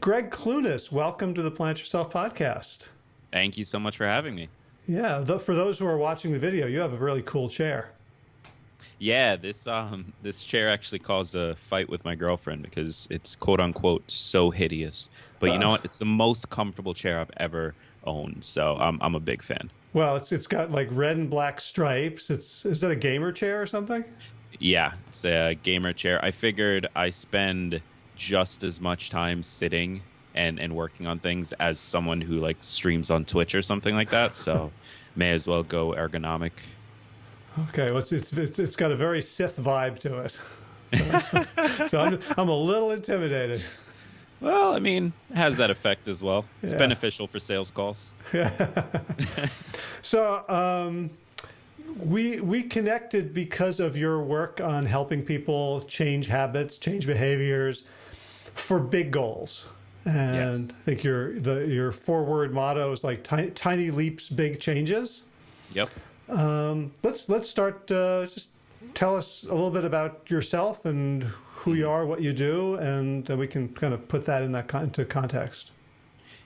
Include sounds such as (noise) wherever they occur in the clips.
Gregg Clunis, welcome to the Plant Yourself podcast. Thank you so much for having me. Yeah, the, for those who are watching the video, you have a really cool chair. Yeah, this um this chair actually caused a fight with my girlfriend because it's quote unquote so hideous. But you know what? It's the most comfortable chair I've ever owned, so I'm I'm a big fan. Well, it's it's got like red and black stripes. It's is that a gamer chair or something? Yeah, it's a gamer chair. I figured I spend just as much time sitting and and working on things as someone who like streams on Twitch or something like that. So (laughs) may as well go ergonomic. Okay, well, it's it's it's, it's got a very Sith vibe to it. So, (laughs) so I'm I'm a little intimidated. Well, I mean, it has that effect as well. It's Yeah. beneficial for sales calls. (laughs) So um, we we connected because of your work on helping people change habits, change behaviors for big goals. And Yes. I think your the your forward motto is like tiny, tiny leaps, big changes. Yep. Let's let's start. Uh, just tell us a little bit about yourself and who you are, what you do, and then we can kind of put that in that con- into context.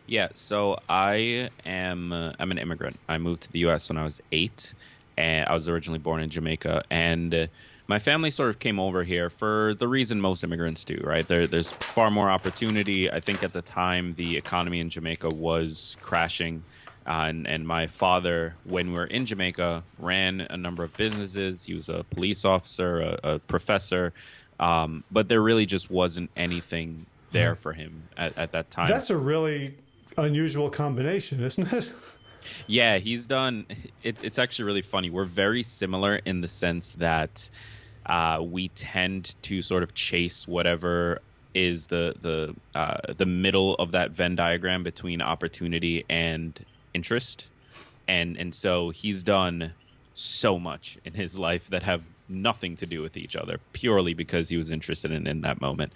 Yeah, so I am uh, I'm an immigrant. I moved to the U.S. when I was eight, and I was originally born in Jamaica. And uh, my family sort of came over here for the reason most immigrants do, right? There, there's far more opportunity. I think at the time the economy in Jamaica was crashing. Uh, and, and my father, when we were in Jamaica, ran a number of businesses. He was a police officer, a, a professor, um, but there really just wasn't anything there for him at, at that time. That's a really unusual combination, isn't it? Yeah, he's done. It, it's actually really funny. We're very similar in the sense that uh, we tend to sort of chase whatever is the the uh, the middle of that Venn diagram between opportunity and interest, and and so he's done so much in his life that have nothing to do with each other purely because he was interested in in that moment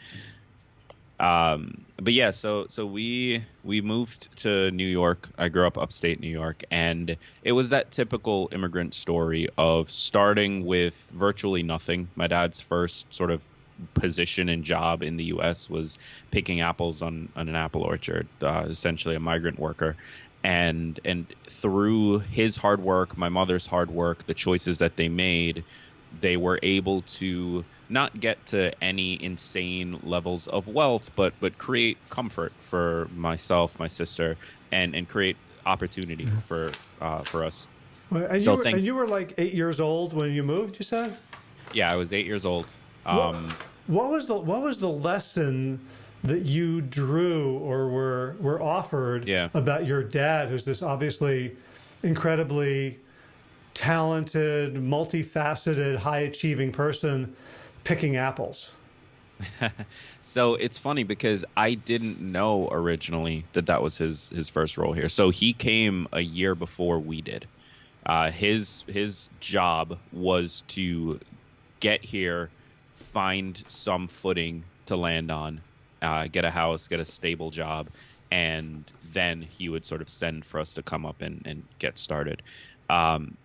um but yeah so so we we moved to new york. I grew up upstate new york and it was that typical immigrant story of starting with virtually nothing. My dad's first sort of position and job in the us was picking apples on, on an apple orchard uh, essentially a migrant worker. And and through his hard work my mother's hard work the choices that they made they were able to not get to any insane levels of wealth, but but create comfort for myself, my sister, and and create opportunity for uh, for us. And, So you were, and you were like eight years old when you moved. You said. Yeah, I was eight years old. Um, What was the What was the lesson that you drew or were were offered Yeah. about your dad, who's this obviously incredibly talented, multifaceted, high achieving person picking apples? (laughs) So it's funny because I didn't know originally that that was his his first role here. So he came a year before we did. Uh, his his job was to get here, find some footing to land on, uh, get a house, get a stable job, and then he would sort of send for us to come up and, and get started. Um,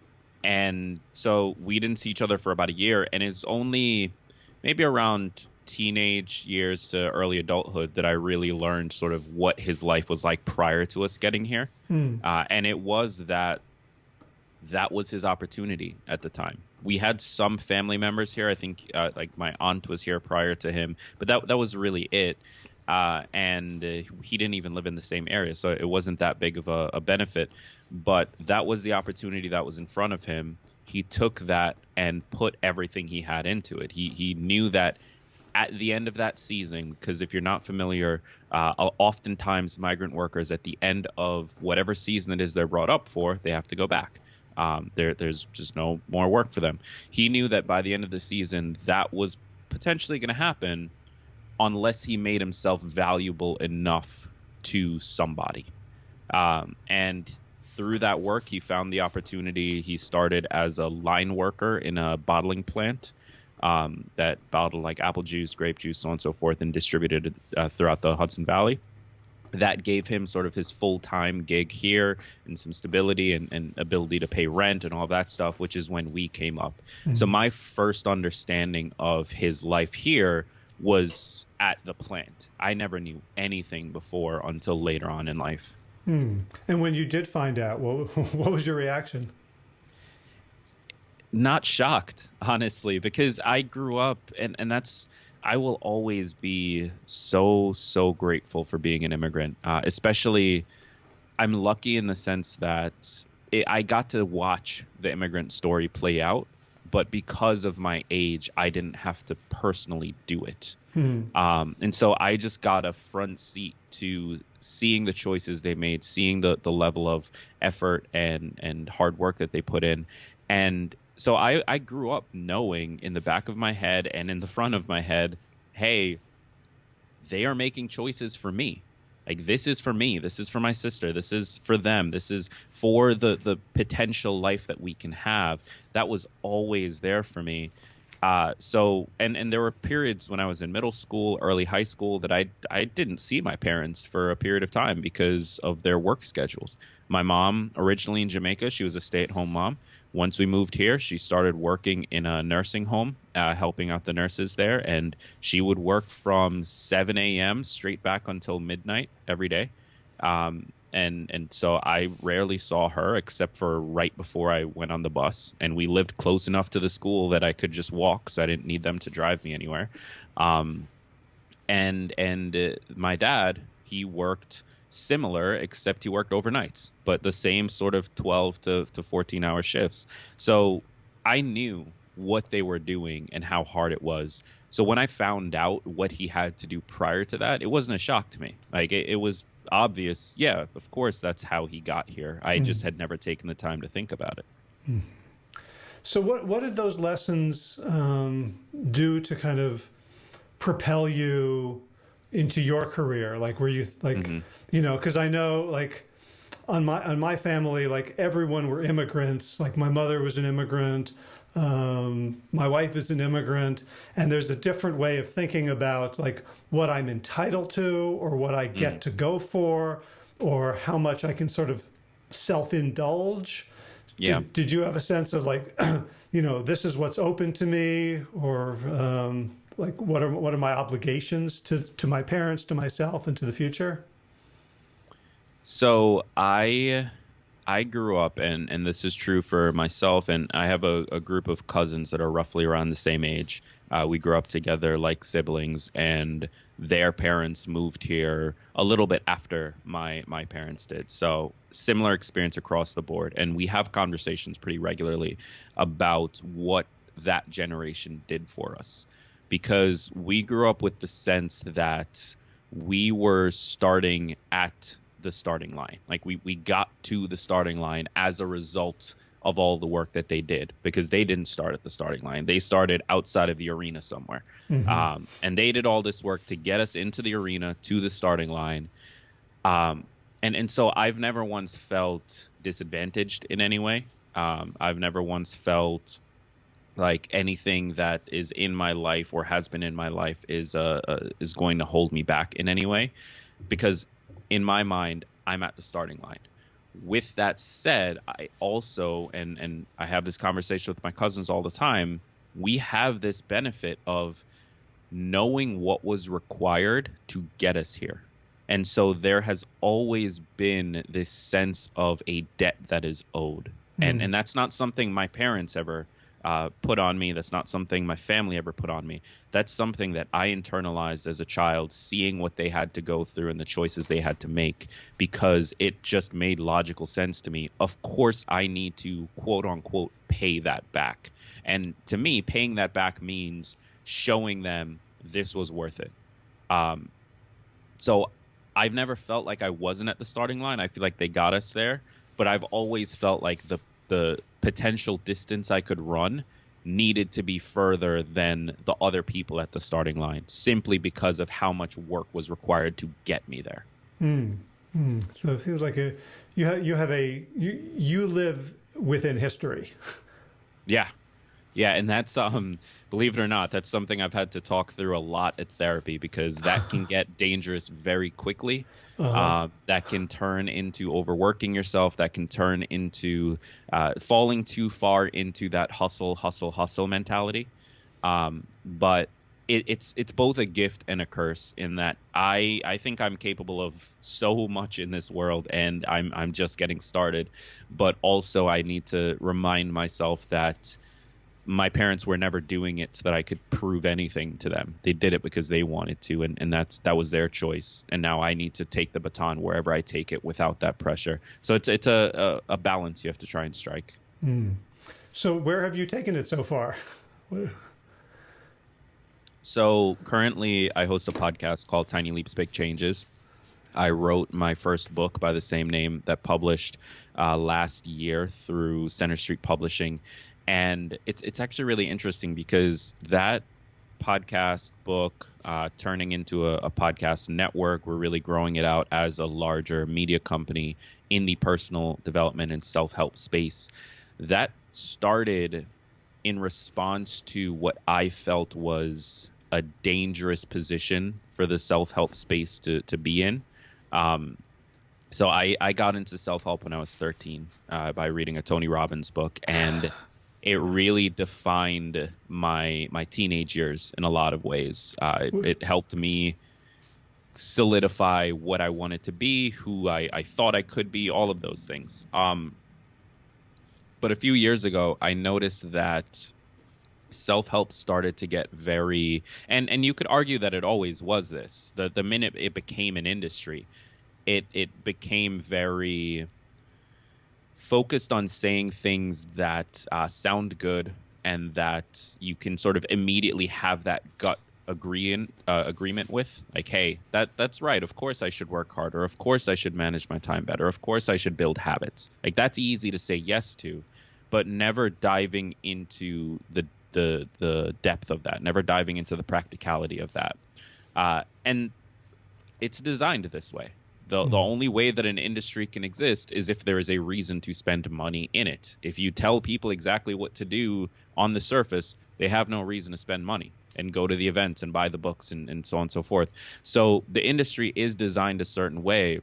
and so we didn't see each other for about a year, and it's only maybe around teenage years to early adulthood that I really learned sort of what his life was like prior to us getting here. Uh, and it was that that was his opportunity at the time. We had some family members here. I think uh, like my aunt was here prior to him, but that that was really it. Uh, and uh, he didn't even live in the same area, so it wasn't that big of a, a benefit. But that was the opportunity that was in front of him. He took that and put everything he had into it. He he knew that at the end of that season, because if you're not familiar, uh, oftentimes migrant workers at the end of whatever season it is they're brought up for, they have to go back. Um, there, there's just no more work for them. He knew that by the end of the season, that was potentially going to happen, unless he made himself valuable enough to somebody. Um, and through that work, he found the opportunity. He started as a line worker in a bottling plant um, that bottled like apple juice, grape juice, so on and so forth, and distributed it uh, throughout the Hudson Valley. That gave him sort of his full time gig here and some stability and, and ability to pay rent and all that stuff, which is when we came up. So, my first understanding of his life here was at the plant. I never knew anything before until later on in life. Hmm. And when you did find out, what, (laughs) what was your reaction? Not shocked, honestly, because I grew up, and, and that's, I will always be so, so grateful for being an immigrant, uh, especially. I'm lucky in the sense that it, I got to watch the immigrant story play out, but because of my age, I didn't have to personally do it. Hmm. Um, and so I just got a front seat to seeing the choices they made, seeing the, the level of effort and, and hard work that they put in. And so I, I grew up knowing in the back of my head and in the front of my head, hey, they are making choices for me. Like this is for me. This is for my sister. This is for them. This is for the the potential life that we can have. That was always there for me. Uh, so and and there were periods when I was in middle school, early high school that I I didn't see my parents for a period of time because of their work schedules. My mom originally in Jamaica, she was a stay-at-home mom. Once we moved here, she started working in a nursing home, uh, helping out the nurses there, and she would work from 7 a.m. straight back until midnight every day. Um, and and so I rarely saw her except for right before I went on the bus. And we lived close enough to the school that I could just walk, so I didn't need them to drive me anywhere. Um, and and uh, my dad, he worked similar, except he worked overnights, but the same sort of 12 to, to 14 hour shifts. So I knew what they were doing and how hard it was. So when I found out what he had to do prior to that, it wasn't a shock to me. Like it, it was obvious. Yeah, of course, that's how he got here. I mm. just had never taken the time to think about it. Mm. So what what did those lessons um, do to kind of propel you into your career? Like, were you like, mm-hmm. you know, because I know like on my on my family, like everyone were immigrants. Like my mother was an immigrant. Um, my wife is an immigrant, and there's a different way of thinking about like what I'm entitled to, or what I get mm. to go for, or how much I can sort of self indulge. Yeah. Did, did, you have a sense of like, (clears throat) you know, this is what's open to me, or um, like what are what are my obligations to to my parents to myself and to the future? So i i grew up and and this is true for myself and i have a, a group of cousins that are roughly around the same age. Uh, we grew up together like siblings and their parents moved here a little bit after my my parents did. So similar experience across the board and we have conversations pretty regularly about what that generation did for us because we grew up with the sense that we were starting at the starting line. Like we, we got to the starting line as a result of all the work that they did because they didn't start at the starting line. They started outside of the arena somewhere. Mm-hmm. Um, and they did all this work to get us into the arena to the starting line. Um, and, and so I've never once felt disadvantaged in any way. Um, I've never once felt like anything that is in my life or has been in my life is uh, uh, is going to hold me back in any way because in my mind I'm at the starting line. With that said, I also and and I have this conversation with my cousins all the time. We have this benefit of knowing what was required to get us here. And so there has always been this sense of a debt that is owed. Mm. And and that's not something my parents ever uh, put on me. That's not something my family ever put on me. That's something that I internalized as a child, seeing what they had to go through and the choices they had to make, because it just made logical sense to me. Of course, I need to quote unquote pay that back. And to me, paying that back means showing them this was worth it. Um, so I've never felt like I wasn't at the starting line. I feel like they got us there, but I've always felt like the the potential distance I could run needed to be further than the other people at the starting line simply because of how much work was required to get me there. Mm. Mm. So it feels like a you have you have a you you live within history. Yeah. Yeah, and that's um believe it or not, that's something I've had to talk through a lot at therapy because that can (laughs) get dangerous very quickly. Uh-huh. Uh, that can turn into overworking yourself. That can turn into uh, falling too far into that hustle, hustle, hustle mentality. Um, but it, it's it's both a gift and a curse in that I I think I'm capable of so much in this world and I'm I'm just getting started, but also I need to remind myself that my parents were never doing it so that I could prove anything to them. They did it because they wanted to, and, and that's that was their choice. And now I need to take the baton wherever I take it without that pressure. So it's it's a a, a balance you have to try and strike. Mm. So where have you taken it so far? So currently, I host a podcast called Tiny Leaps, Big Changes. I wrote my first book by the same name that published uh, last year through Center Street Publishing, and it's it's actually really interesting because that podcast book uh, turning into a, a, podcast network. We're really growing it out as a larger media company in the personal development and self help space. That started in response to what I felt was a dangerous position for the self help space to, to be in. Um, so I, I got into self help when I was 13 uh, by reading a Tony Robbins book, and (laughs) it really defined my my teenage years in a lot of ways. Uh, it, it, helped me solidify what I wanted to be, who I, I thought I could be, all of those things. Um, but a few years ago, I noticed that self help started to get very and and you could argue that it always was this. The the minute it became an industry, it it became very focused on saying things that uh, sound good and that you can sort of immediately have that gut agreeing uh, agreement with. Like hey that that's right. Of course i should work harder. Of course i should manage my time better. Of course i should build habits. Like that's easy to say yes to but never diving into the the the depth of that, never diving into the practicality of that. Uh, and it's designed this way. The, mm-hmm. the only way that an industry can exist is if there is a reason to spend money in it. If you tell people exactly what to do on the surface, they have no reason to spend money and go to the events and buy the books and, and so on and so forth. So the industry is designed a certain way.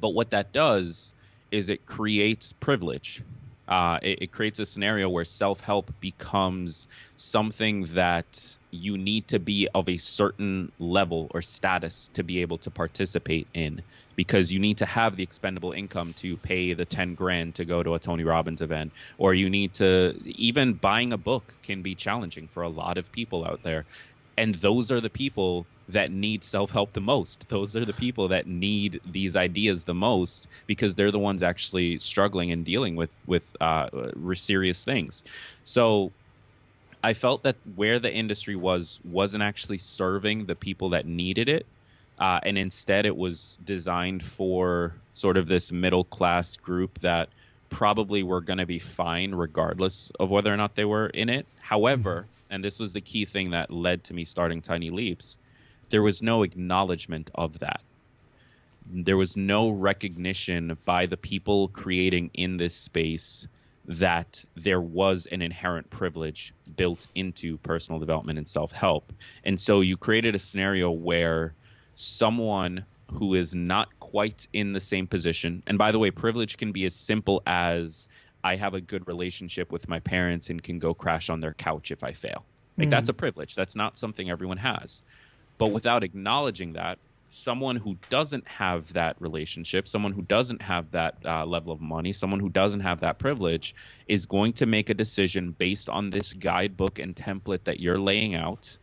But what that does is it creates privilege uh, it, it, creates a scenario where self help becomes something that you need to be of a certain level or status to be able to participate in because you need to have the expendable income to pay the 10 grand to go to a Tony Robbins event or you need to even buying a book can be challenging for a lot of people out there and those are the people that need self help the most. Those are the people that need these ideas the most because they're the ones actually struggling and dealing with with uh, serious things. So I felt that where the industry was wasn't actually serving the people that needed it. Uh, and instead, it was designed for sort of this middle class group that probably were going to be fine regardless of whether or not they were in it. However, mm-hmm. and this was the key thing that led to me starting Tiny Leaps, there was no acknowledgement of that. There was no recognition by the people creating in this space that there was an inherent privilege built into personal development and self help. And so you created a scenario where someone who is not quite in the same position, and by the way, privilege can be as simple as I have a good relationship with my parents and can go crash on their couch if I fail. Like mm. that's a privilege. That's not something everyone has. But without acknowledging that, someone who doesn't have that relationship, someone who doesn't have that uh, level of money, someone who doesn't have that privilege is going to make a decision based on this guidebook and template that you're laying out,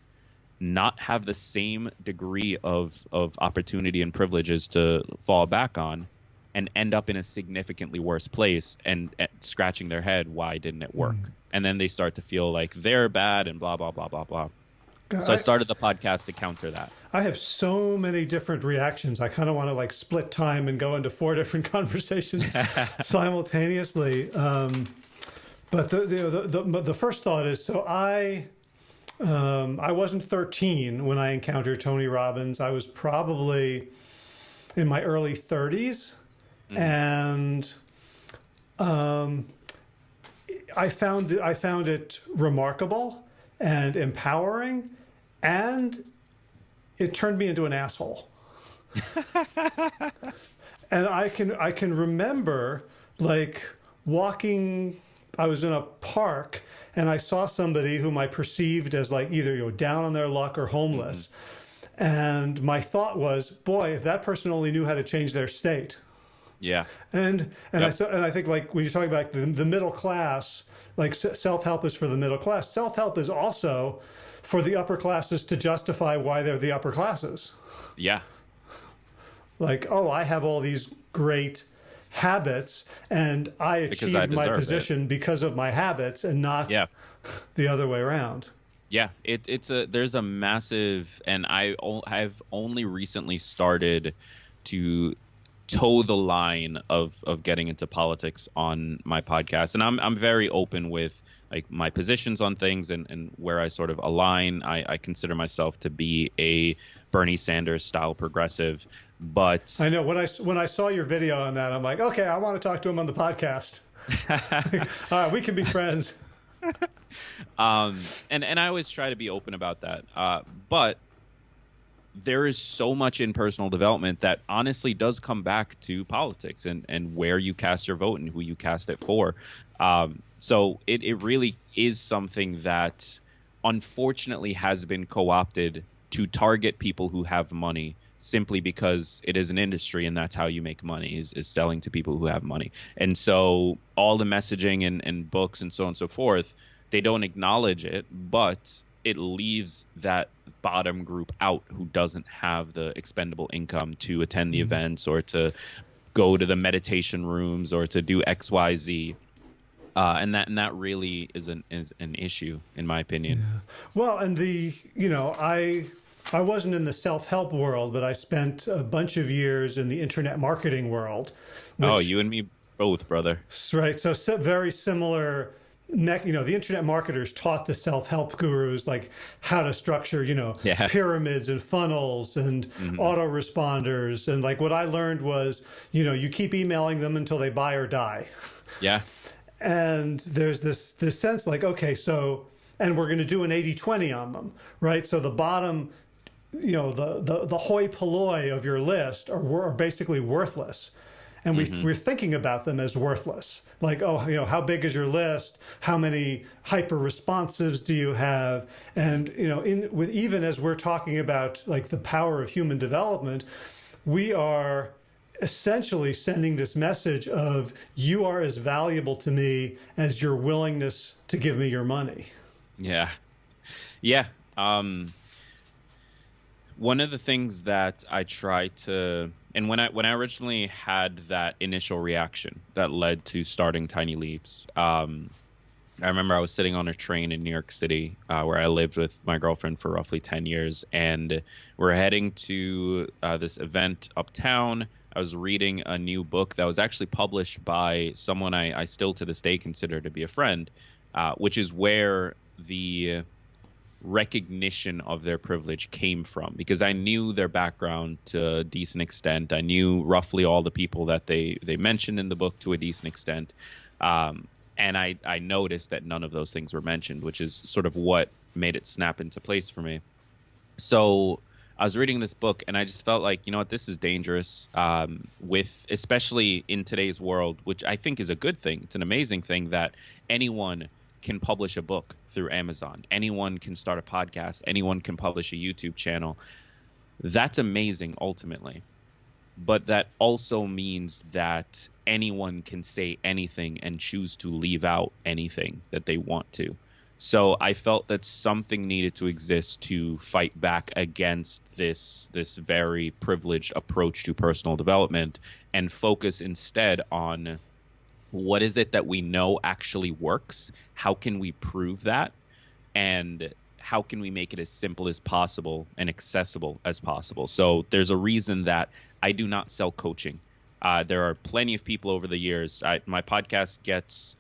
not have the same degree of, of opportunity and privileges to fall back on, and end up in a significantly worse place and, and scratching their head, why didn't it work? Mm. And then they start to feel like they're bad and blah, blah, blah, blah, blah. So I, started the podcast to counter that. I have so many different reactions. I kind of want to like split time and go into four (laughs) different conversations (laughs) simultaneously. Um, but the, the, the, the, first thought is so I. Um, I wasn't 13 when I encountered Tony Robbins. I was probably in my early 30s. Mm-hmm. And um, I found I found it remarkable and empowering, and it turned me into an asshole. (laughs) and I can I can remember like walking I was in a park and I saw somebody whom I perceived as like either you know down on their luck or homeless. Mm-hmm. And my thought was, boy, if that person only knew how to change their state. Yeah. And and yep. I and I think like when you're talking about the, the middle class, like self help is for the middle class. Self help is also for the upper classes to justify why they're the upper classes. Yeah. Like, oh, I have all these great habits and I achieved I my position it. because of my habits and not yeah. (laughs) the other way around. Yeah, it, it's a there's a massive and I have only recently started to toe the line of of getting into politics on my podcast and I'm I'm very open with like my positions on things and, and where I sort of align. I, I consider myself to be a Bernie Sanders style progressive. But I know when I when I saw your video on that, I'm like, okay, I want to talk to him on the podcast. (laughs) (laughs) All right, we can be friends. (laughs) um, and and I always try to be open about that. Uh, but there is so much in personal development that honestly does come back to politics and and where you cast your vote and who you cast it for. Um, so it it really is something that unfortunately has been co-opted to target people who have money simply because it is an industry and that's how you make money is, is selling to people who have money. And so all the messaging and, and books and so on and so forth, they don't acknowledge it, but it leaves that bottom group out who doesn't have the expendable income to attend the mm-hmm. events or to go to the meditation rooms or to do XYZ. Uh, and that and that really is an is an issue in my opinion. Yeah. Well, and the you know I I wasn't in the self help world, but I spent a bunch of years in the internet marketing world. Which, oh, you and me both, brother. Right. So, so very similar. You know, the internet marketers taught the self help gurus like how to structure, you know, yeah. (laughs) pyramids and funnels and mm-hmm. autoresponders. And like what I learned was, you know, you keep emailing them until they buy or die. Yeah. And there's this this sense like, okay, so and we're going to do an 80 20 on them, right? So the bottom you know the the the hoi polloi of your list are, are basically worthless and we, mm-hmm. we're thinking about them as worthless. Like oh you know how big is your list? How many hyper responsives do you have? And you know in with even as we're talking about like the power of human development we are essentially sending this message of you are as valuable to me as your willingness to give me your money. Yeah. Yeah um one of the things that I try to and when I when I originally had that initial reaction that led to starting Tiny Leaps, um, I remember I was sitting on a train in New York City uh, where I lived with my girlfriend for roughly ten years, and we're heading to uh, this event uptown. I was reading a new book that was actually published by someone I, I still to this day consider to be a friend, uh, which is where the recognition of their privilege came from because I knew their background to a decent extent. I knew roughly all the people that they, they mentioned in the book to a decent extent. Um, and I, I noticed that none of those things were mentioned, which is sort of what made it snap into place for me. So I was reading this book and I just felt like, you know what, this is dangerous. Um, with especially in today's world, which I think is a good thing. It's an amazing thing that anyone can publish a book through Amazon. Anyone can start a podcast. Anyone can publish a YouTube channel. That's amazing ultimately. But that also means that anyone can say anything and choose to leave out anything that they want to. So I felt that something needed to exist to fight back against this this very privileged approach to personal development and focus instead on what is it that we know actually works? How can we prove that? And how can we make it as simple as possible and accessible as possible? So there's a reason that I do not sell coaching. Uh, there are plenty of people over the years. I, my podcast gets.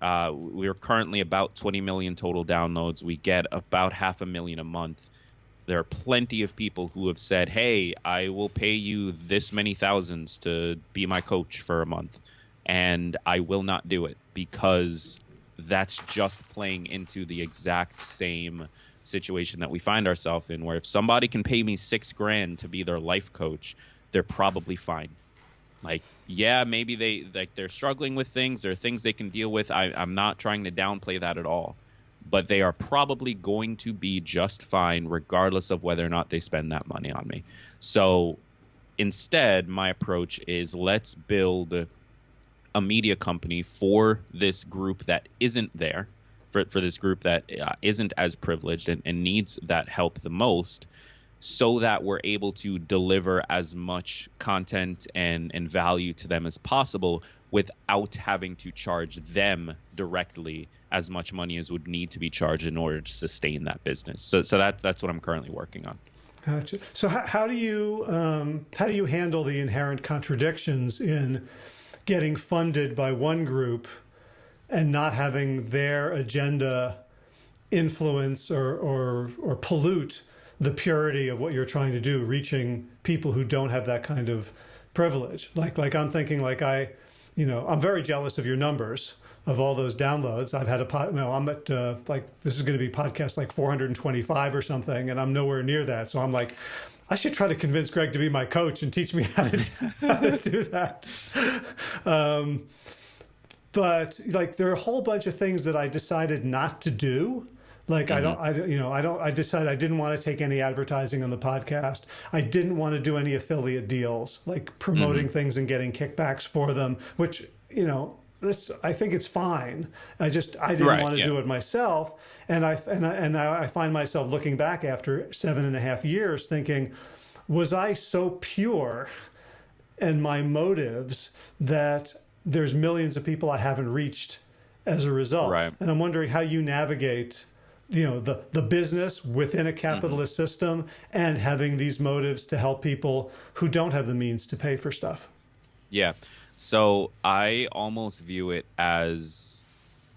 Uh, we're currently about 20 million total downloads. We get about half a million a month. There are plenty of people who have said, "Hey, I will pay you this many thousands to be my coach for a month." And I will not do it because that's just playing into the exact same situation that we find ourselves in where if somebody can pay me six grand to be their life coach they're probably fine Like, yeah, maybe they like they're struggling with things or things they can deal with. I, I'm not trying to downplay that at all, but they are probably going to be just fine regardless of whether or not they spend that money on me. So instead, my approach is let's build a media company for this group that isn't there, for, for this group that uh, not as privileged and, and needs that help the most, so that we're able to deliver as much content and, and value to them as possible without having to charge them directly as much money as would need to be charged in order to sustain that business. So, so that, that's what I'm currently working on. Gotcha. So how, how do you um, how do you handle the inherent contradictions in getting funded by one group and not having their agenda influence or, or, or pollute the purity of what you're trying to do, reaching people who don't have that kind of privilege. Like, like I'm thinking like I, you know, I'm very jealous of your numbers of all those downloads. I've had a pod, you know, I'm at uh, like, this is going to be podcast like 425 or something, and I'm nowhere near that. So I'm like, I should try to convince Gregg to be my coach and teach me how to, (laughs) how to do that. Um, but like there are a whole bunch of things that I decided not to do. Like mm-hmm. I don't, I you know, I don't. I decided I didn't want to take any advertising on the podcast. I didn't want to do any affiliate deals, like promoting mm-hmm. things and getting kickbacks for them. Which you know, I think it's fine. I just I didn't right, want to yeah. do it myself, and I and I and I find myself looking back after seven and a half years, thinking, was I so pure, in my motives that there's millions of people I haven't reached as a result, right. and I'm wondering how you navigate. You know the the business within a capitalist mm-hmm. system and having these motives to help people who don't have the means to pay for stuff. Yeah. So I almost view it as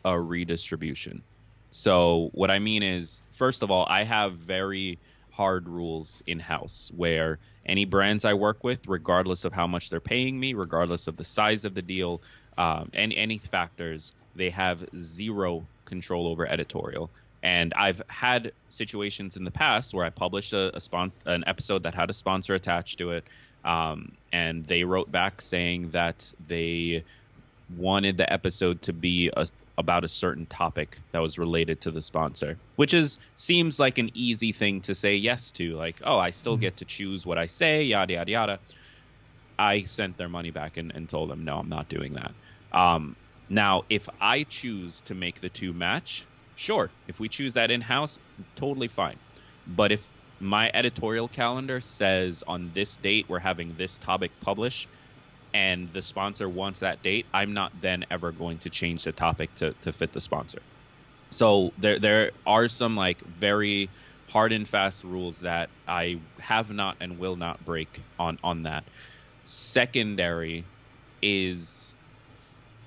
a redistribution. So what I mean is, first of all, I have very hard rules in house where any brands I work with, regardless of how much they're paying me, regardless of the size of the deal, um, and any factors, they have zero control over editorial. And I've had situations in the past where I published a, a spon- an episode that had a sponsor attached to it, um, and they wrote back saying that they wanted the episode to be a, about a certain topic that was related to the sponsor, which is seems like an easy thing to say yes to. Like, oh, I still mm-hmm. get to choose what I say, yada yada yada. I sent their money back and, and told them, no, I'm not doing that. Um, now, if I choose to make the two match, sure. If we choose that in house, totally fine. But if my editorial calendar says on this date we're having this topic published and the sponsor wants that date, I'm not then ever going to change the topic to, to fit the sponsor. So there there are some like very hard and fast rules that I have not and will not break on on that. Secondary is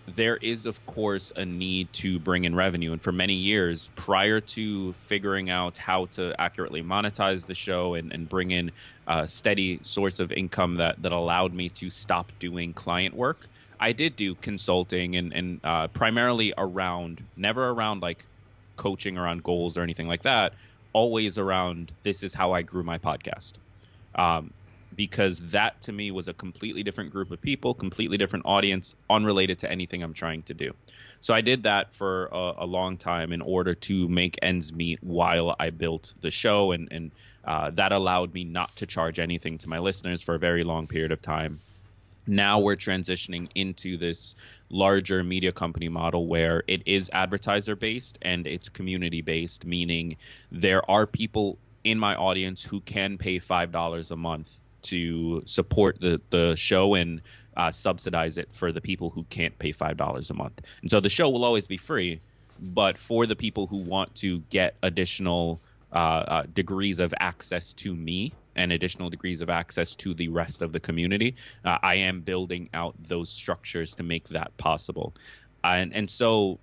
there is of course a need to bring in revenue. And for many years prior to figuring out how to accurately monetize the show and, and bring in a steady source of income that, that allowed me to stop doing client work i did do consulting and, and uh, primarily around never around like coaching around goals or anything like that always around this is how i grew my podcast. Um, because that to me was a completely different group of people, completely different audience, unrelated to anything I'm trying to do. So I did that for a, a long time in order to make ends meet while I built the show, and and uh, that allowed me not to charge anything to my listeners for a very long period of time. Now we're transitioning into this larger media company model where it is advertiser based and it's community based, meaning there are people in my audience who can pay five dollars a month to support the the show and uh, subsidize it for the people who can't pay five dollars a month. And so the show will always be free, but for the people who want to get additional uh, uh, degrees of access to me and additional degrees of access to the rest of the community, uh, I am building out those structures to make that possible. And and so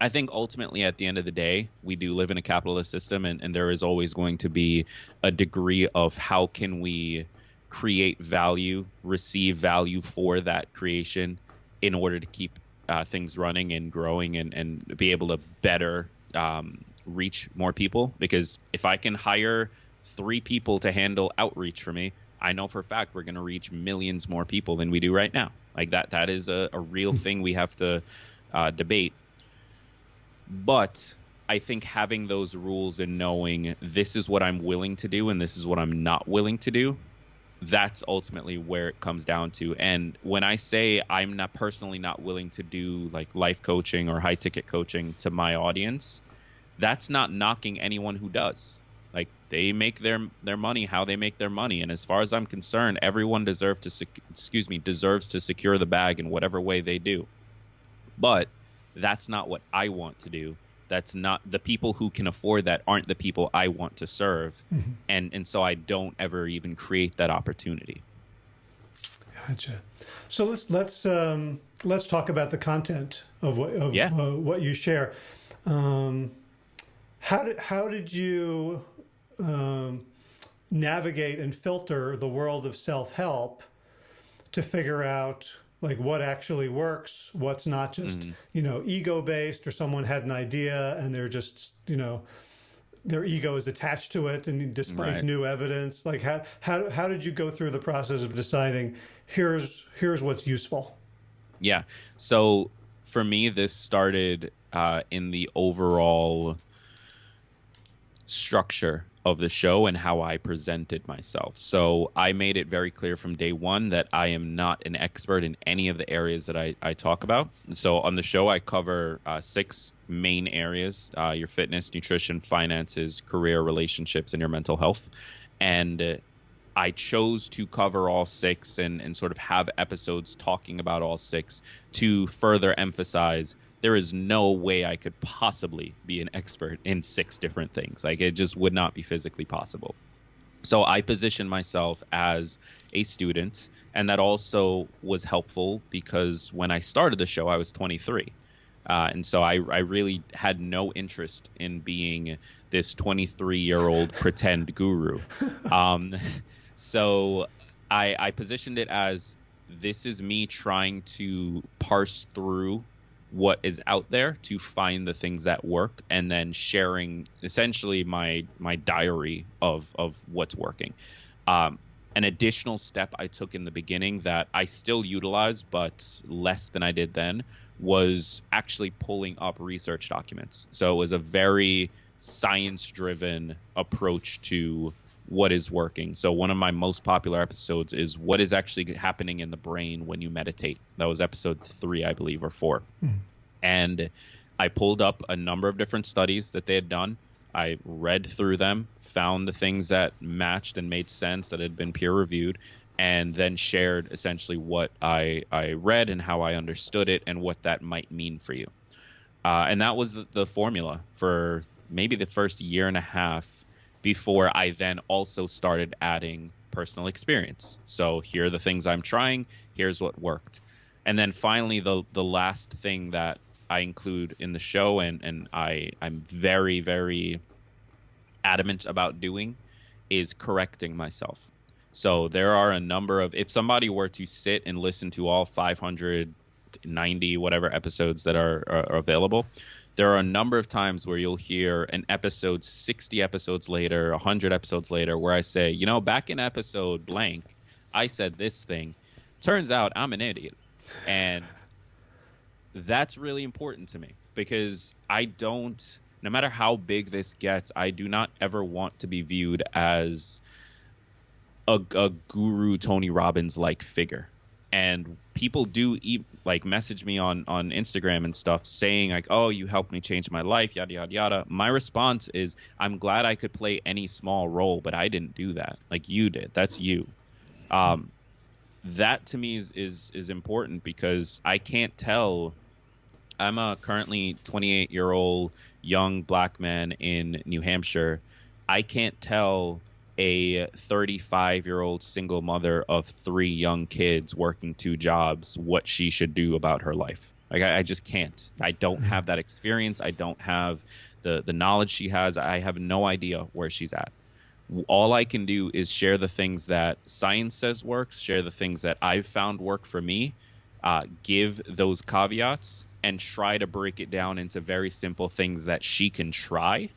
I think ultimately, at the end of the day, we do live in a capitalist system, and, and there is always going to be a degree of how can we create value, receive value for that creation in order to keep uh, things running and growing and, and be able to better um, reach more people. Because if I can hire three people to handle outreach for me, I know for a fact we're going to reach millions more people than we do right now. Like that, that is a, a real (laughs) thing we have to uh, debate. But I think having those rules and knowing this is what I'm willing to do and this is what I'm not willing to do, that's ultimately where it comes down to. And when I say I'm not personally not willing to do like life coaching or high ticket coaching to my audience, that's not knocking anyone who does. Like they make their their money how they make their money, and as far as I'm concerned, everyone deserves to sec- excuse me deserves to secure the bag in whatever way they do. But that's not what I want to do. That's not the people who can afford that aren't the people I want to serve, mm-hmm. and and so I don't ever even create that opportunity. Gotcha. So let's let's um, let's talk about the content of what of yeah. uh, what you share. Um, how did how did you um, navigate and filter the world of self help to figure out like what actually works, what's not just mm-hmm. you know ego based, or someone had an idea and they're just you know their ego is attached to it, and despite right. new evidence, like how how how did you go through the process of deciding here's here's what's useful? Yeah, so for me, this started uh, in the overall structure of the show and how I presented myself. So I made it very clear from day one that I am not an expert in any of the areas that I, I talk about. So on the show, I cover uh, six main areas uh, your fitness, nutrition, finances, career, relationships, and your mental health. And uh, I chose to cover all six and, and sort of have episodes talking about all six to further emphasize there is no way I could possibly be an expert in six different things. Like it just would not be physically possible. So I positioned myself as a student, and that also was helpful because when I started the show, I was 23. Uh, and so I, I really had no interest in being this 23 year old (laughs) pretend guru. Um, so I, I positioned it as this is me trying to parse through what is out there to find the things that work and then sharing essentially my my diary of of what's working. Um, an additional step i took in the beginning that i still utilize but less than i did then was actually pulling up research documents. So it was a very science driven approach to what is working. So one of my most popular episodes is what is actually happening in the brain when you meditate. That was episode 3, I believe, or 4. Mm. And I pulled up a number of different studies that they had done. I read through them, found the things that matched and made sense that had been peer reviewed, and then shared essentially what I, I read and how I understood it and what that might mean for you. Uh, and that was the, the formula for maybe the first year and a half before I then also started adding personal experience. So here are the things I'm trying. Here's what worked. And then finally, the the last thing that I include in the show, and and I I'm very very adamant about doing, is correcting myself. So there are a number of if somebody were to sit and listen to all 590 whatever episodes that are, are available, there are a number of times where you'll hear an episode 60 episodes later 100 episodes later where i say you know back in episode blank i said this thing. Turns out i'm an idiot. And that's really important to me because i don't no matter how big this gets i do not ever want to be viewed as a, a guru tony robbins like figure. And people do like message me on on Instagram and stuff saying like, "Oh, you helped me change my life," yada yada yada. My response is, "I'm glad I could play any small role, but I didn't do that. Like you did. That's you." Um, that to me is is is important because I can't tell. I'm a currently 28 year old young black man in New Hampshire. I can't tell a 35 year old single mother of three young kids working two jobs what she should do about her life. Like I, I, just can't. I don't have that experience. I don't have the the knowledge she has. I have no idea where she's at. All I can do is share the things that science says works, share the things that I've found work for me, uh, give those caveats, and try to break it down into very simple things that she can try,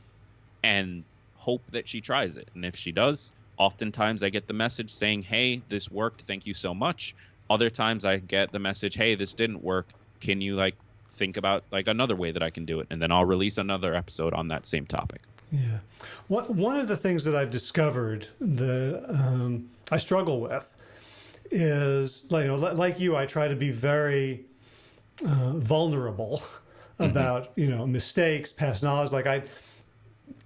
and hope that she tries it. And if she does, oftentimes I get the message saying, "Hey, this worked. Thank you so much." Other times I get the message, "Hey, this didn't work. Can you like think about like another way that I can do it?" And then I'll release another episode on that same topic. Yeah. One one of the things that I've discovered that um, I struggle with is like, you know, like you, I try to be very uh, vulnerable mm-hmm. about mm-hmm. you know mistakes, past knowledge. Like I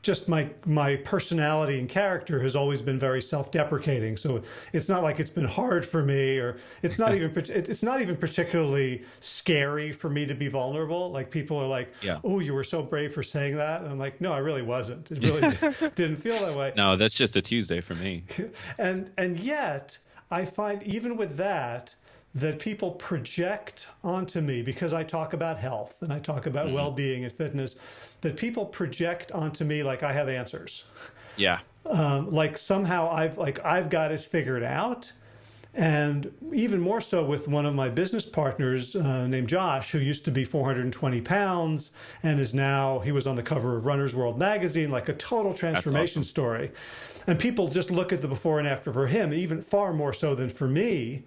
just my my personality and character has always been very self-deprecating. So it's not like it's been hard for me or it's not (laughs) even it's not even particularly scary for me to be vulnerable. Like people are like yeah. oh you were so brave for saying that. And i'm like no i really wasn't. It (laughs) really didn't feel that way. No that's just a tuesday for me. (laughs) And and yet i find even with that that people project onto me because I talk about health and I talk about mm-hmm. well-being and fitness that people project onto me like I have answers. Yeah. Um, like somehow I've like I've got it figured out. And even more so with one of my business partners uh, named Josh, who used to be 420 pounds and is now, he was on the cover of Runner's World magazine, like a total transformation awesome. story. And people just look at the before and after for him, even far more so than for me,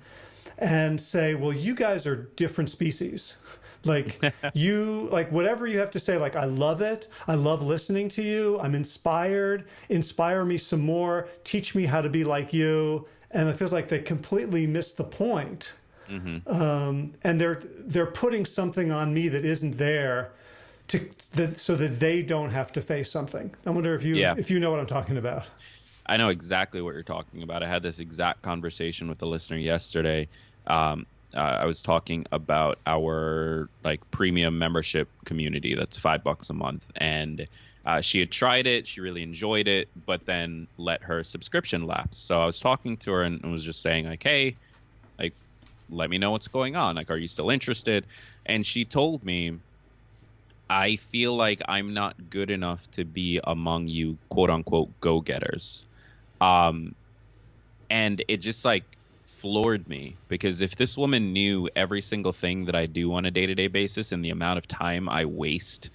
and say, well, you guys are different species. (laughs) Like (laughs) you, like whatever you have to say, like, I love it. I love listening to you. I'm inspired. Inspire me some more. Teach me how to be like you. And it feels like they completely missed the point. Mm-hmm. Um, and they're they're putting something on me that isn't there to the, so that they don't have to face something. I wonder if you yeah. if you know what I'm talking about. I know exactly what you're talking about. I had this exact conversation with a listener yesterday. Um, uh, I was talking about our like premium membership community that's five bucks a month, and uh, she had tried it, she really enjoyed it, but then let her subscription lapse. So I was talking to her and, and was just saying like, hey, like, let me know what's going on. Like, are you still interested? And she told me. I feel like I'm not good enough to be among you, quote unquote, go getters. Um, and it just like floored me because if this woman knew every single thing that I do on a day to day basis and the amount of time I waste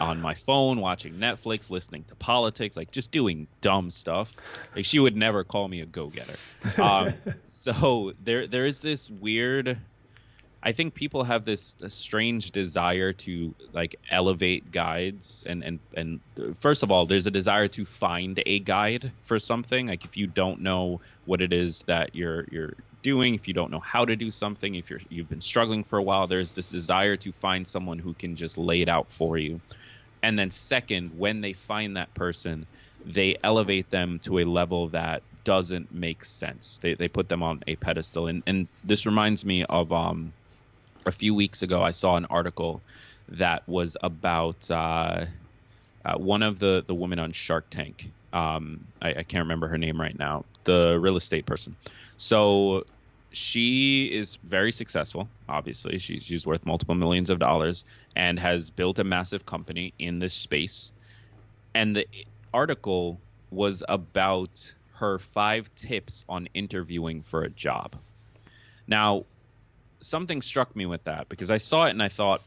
on my phone, watching Netflix, listening to politics, like just doing dumb stuff, like she would never call me a go getter. Um, (laughs) so there there is this weird. I think people have this strange desire to like elevate guides and, and and first of all there's a desire to find a guide for something like if you don't know what it is that you're you're doing, if you don't know how to do something, if you're you've been struggling for a while, there's this desire to find someone who can just lay it out for you. And then second, when they find that person, they elevate them to a level that doesn't make sense. They they put them on a pedestal. And and this reminds me of um a few weeks ago I saw an article that was about uh, uh, one of the the women on Shark Tank. Um, I, I can't remember her name right now. The real estate person. So she is very successful. Obviously, she's she's worth multiple millions of dollars and has built a massive company in this space. And the article was about her five tips on interviewing for a job. Now, something struck me with that because I saw it and I thought,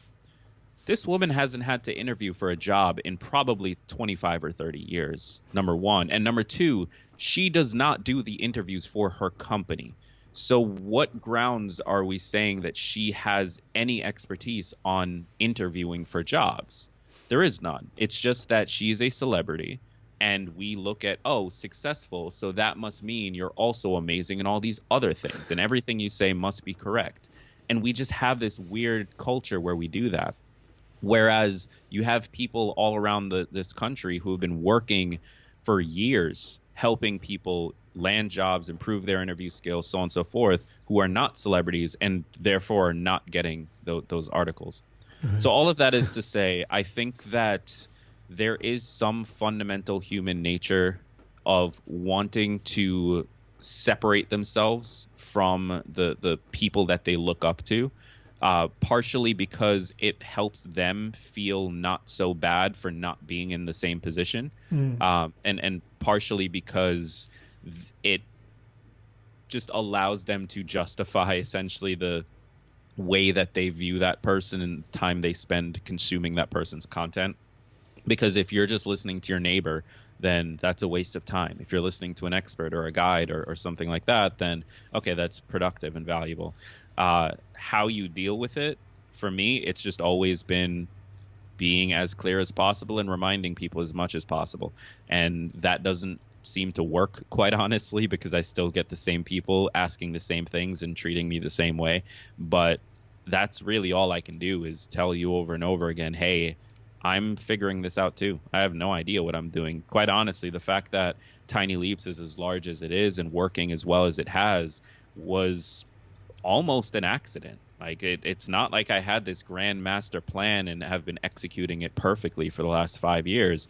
this woman hasn't had to interview for a job in probably 25 or 30 years. Number one. And number two, she does not do the interviews for her company. So, what grounds are we saying that she has any expertise on interviewing for jobs? There is none. It's just that she's a celebrity and we look at, oh, successful. So that must mean you're also amazing in all these other things and everything you say must be correct. And we just have this weird culture where we do that. Whereas you have people all around the, this country who have been working for years helping people land jobs, improve their interview skills, so on and so forth, who are not celebrities and therefore are not getting th- those articles. Mm-hmm. So, all of that is to say, I think that there is some fundamental human nature of wanting to separate themselves from the, the people that they look up to. Uh, partially because it helps them feel not so bad for not being in the same position, mm. um, and and partially because it just allows them to justify essentially the way that they view that person and the time they spend consuming that person's content. Because if you're just listening to your neighbor, then that's a waste of time. If you're listening to an expert or a guide or, or something like that, then okay, that's productive and valuable. Uh, how you deal with it, for me, it's just always been being as clear as possible and reminding people as much as possible. And that doesn't seem to work, (laughs) quite honestly, because I still get the same people asking the same things and treating me the same way. But that's really all I can do is tell you over and over again, hey, I'm figuring this out too. I have no idea what I'm doing. Quite honestly, the fact that Tiny Leaps is as large as it is and working as well as it has was almost an accident. Like it, it's not like I had this grand master plan and have been executing it perfectly for the last five years.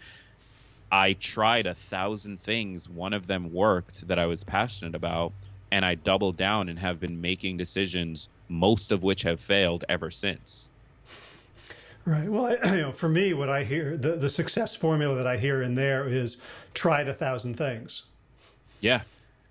I tried a thousand things. One of them worked that I was passionate about, and I doubled down and have been making decisions, most of which have failed ever since. Right. Well, I, (clears throat) you know, for me, what I hear, the, the success formula that I hear in there is tried a thousand things. Yeah.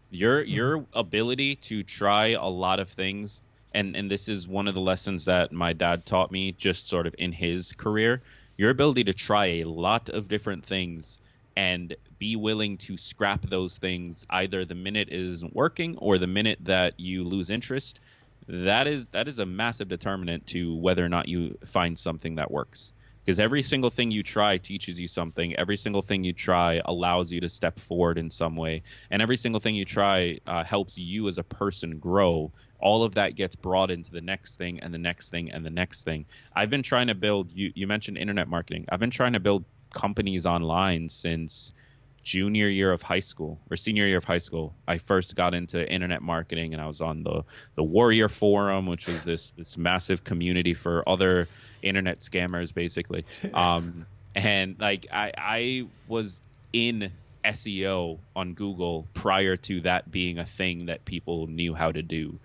Your your ability to try a lot of things and and this is one of the lessons that my dad taught me just sort of in his career, your ability to try a lot of different things and be willing to scrap those things either the minute it isn't working or the minute that you lose interest that is that is a massive determinant to whether or not you find something that works. Because every single thing you try teaches you something. Every single thing you try allows you to step forward in some way. And every single thing you try uh, helps you as a person grow. All of that gets brought into the next thing and the next thing and the next thing. I've been trying to build you, you mentioned internet marketing. I've been trying to build companies online since junior year of high school or senior year of high school. I first got into internet marketing and I was on the the Warrior Forum, which was this this massive community for other internet scammers basically. (laughs) Um, and like I I was in SEO on Google prior to that being a thing that people knew how to do.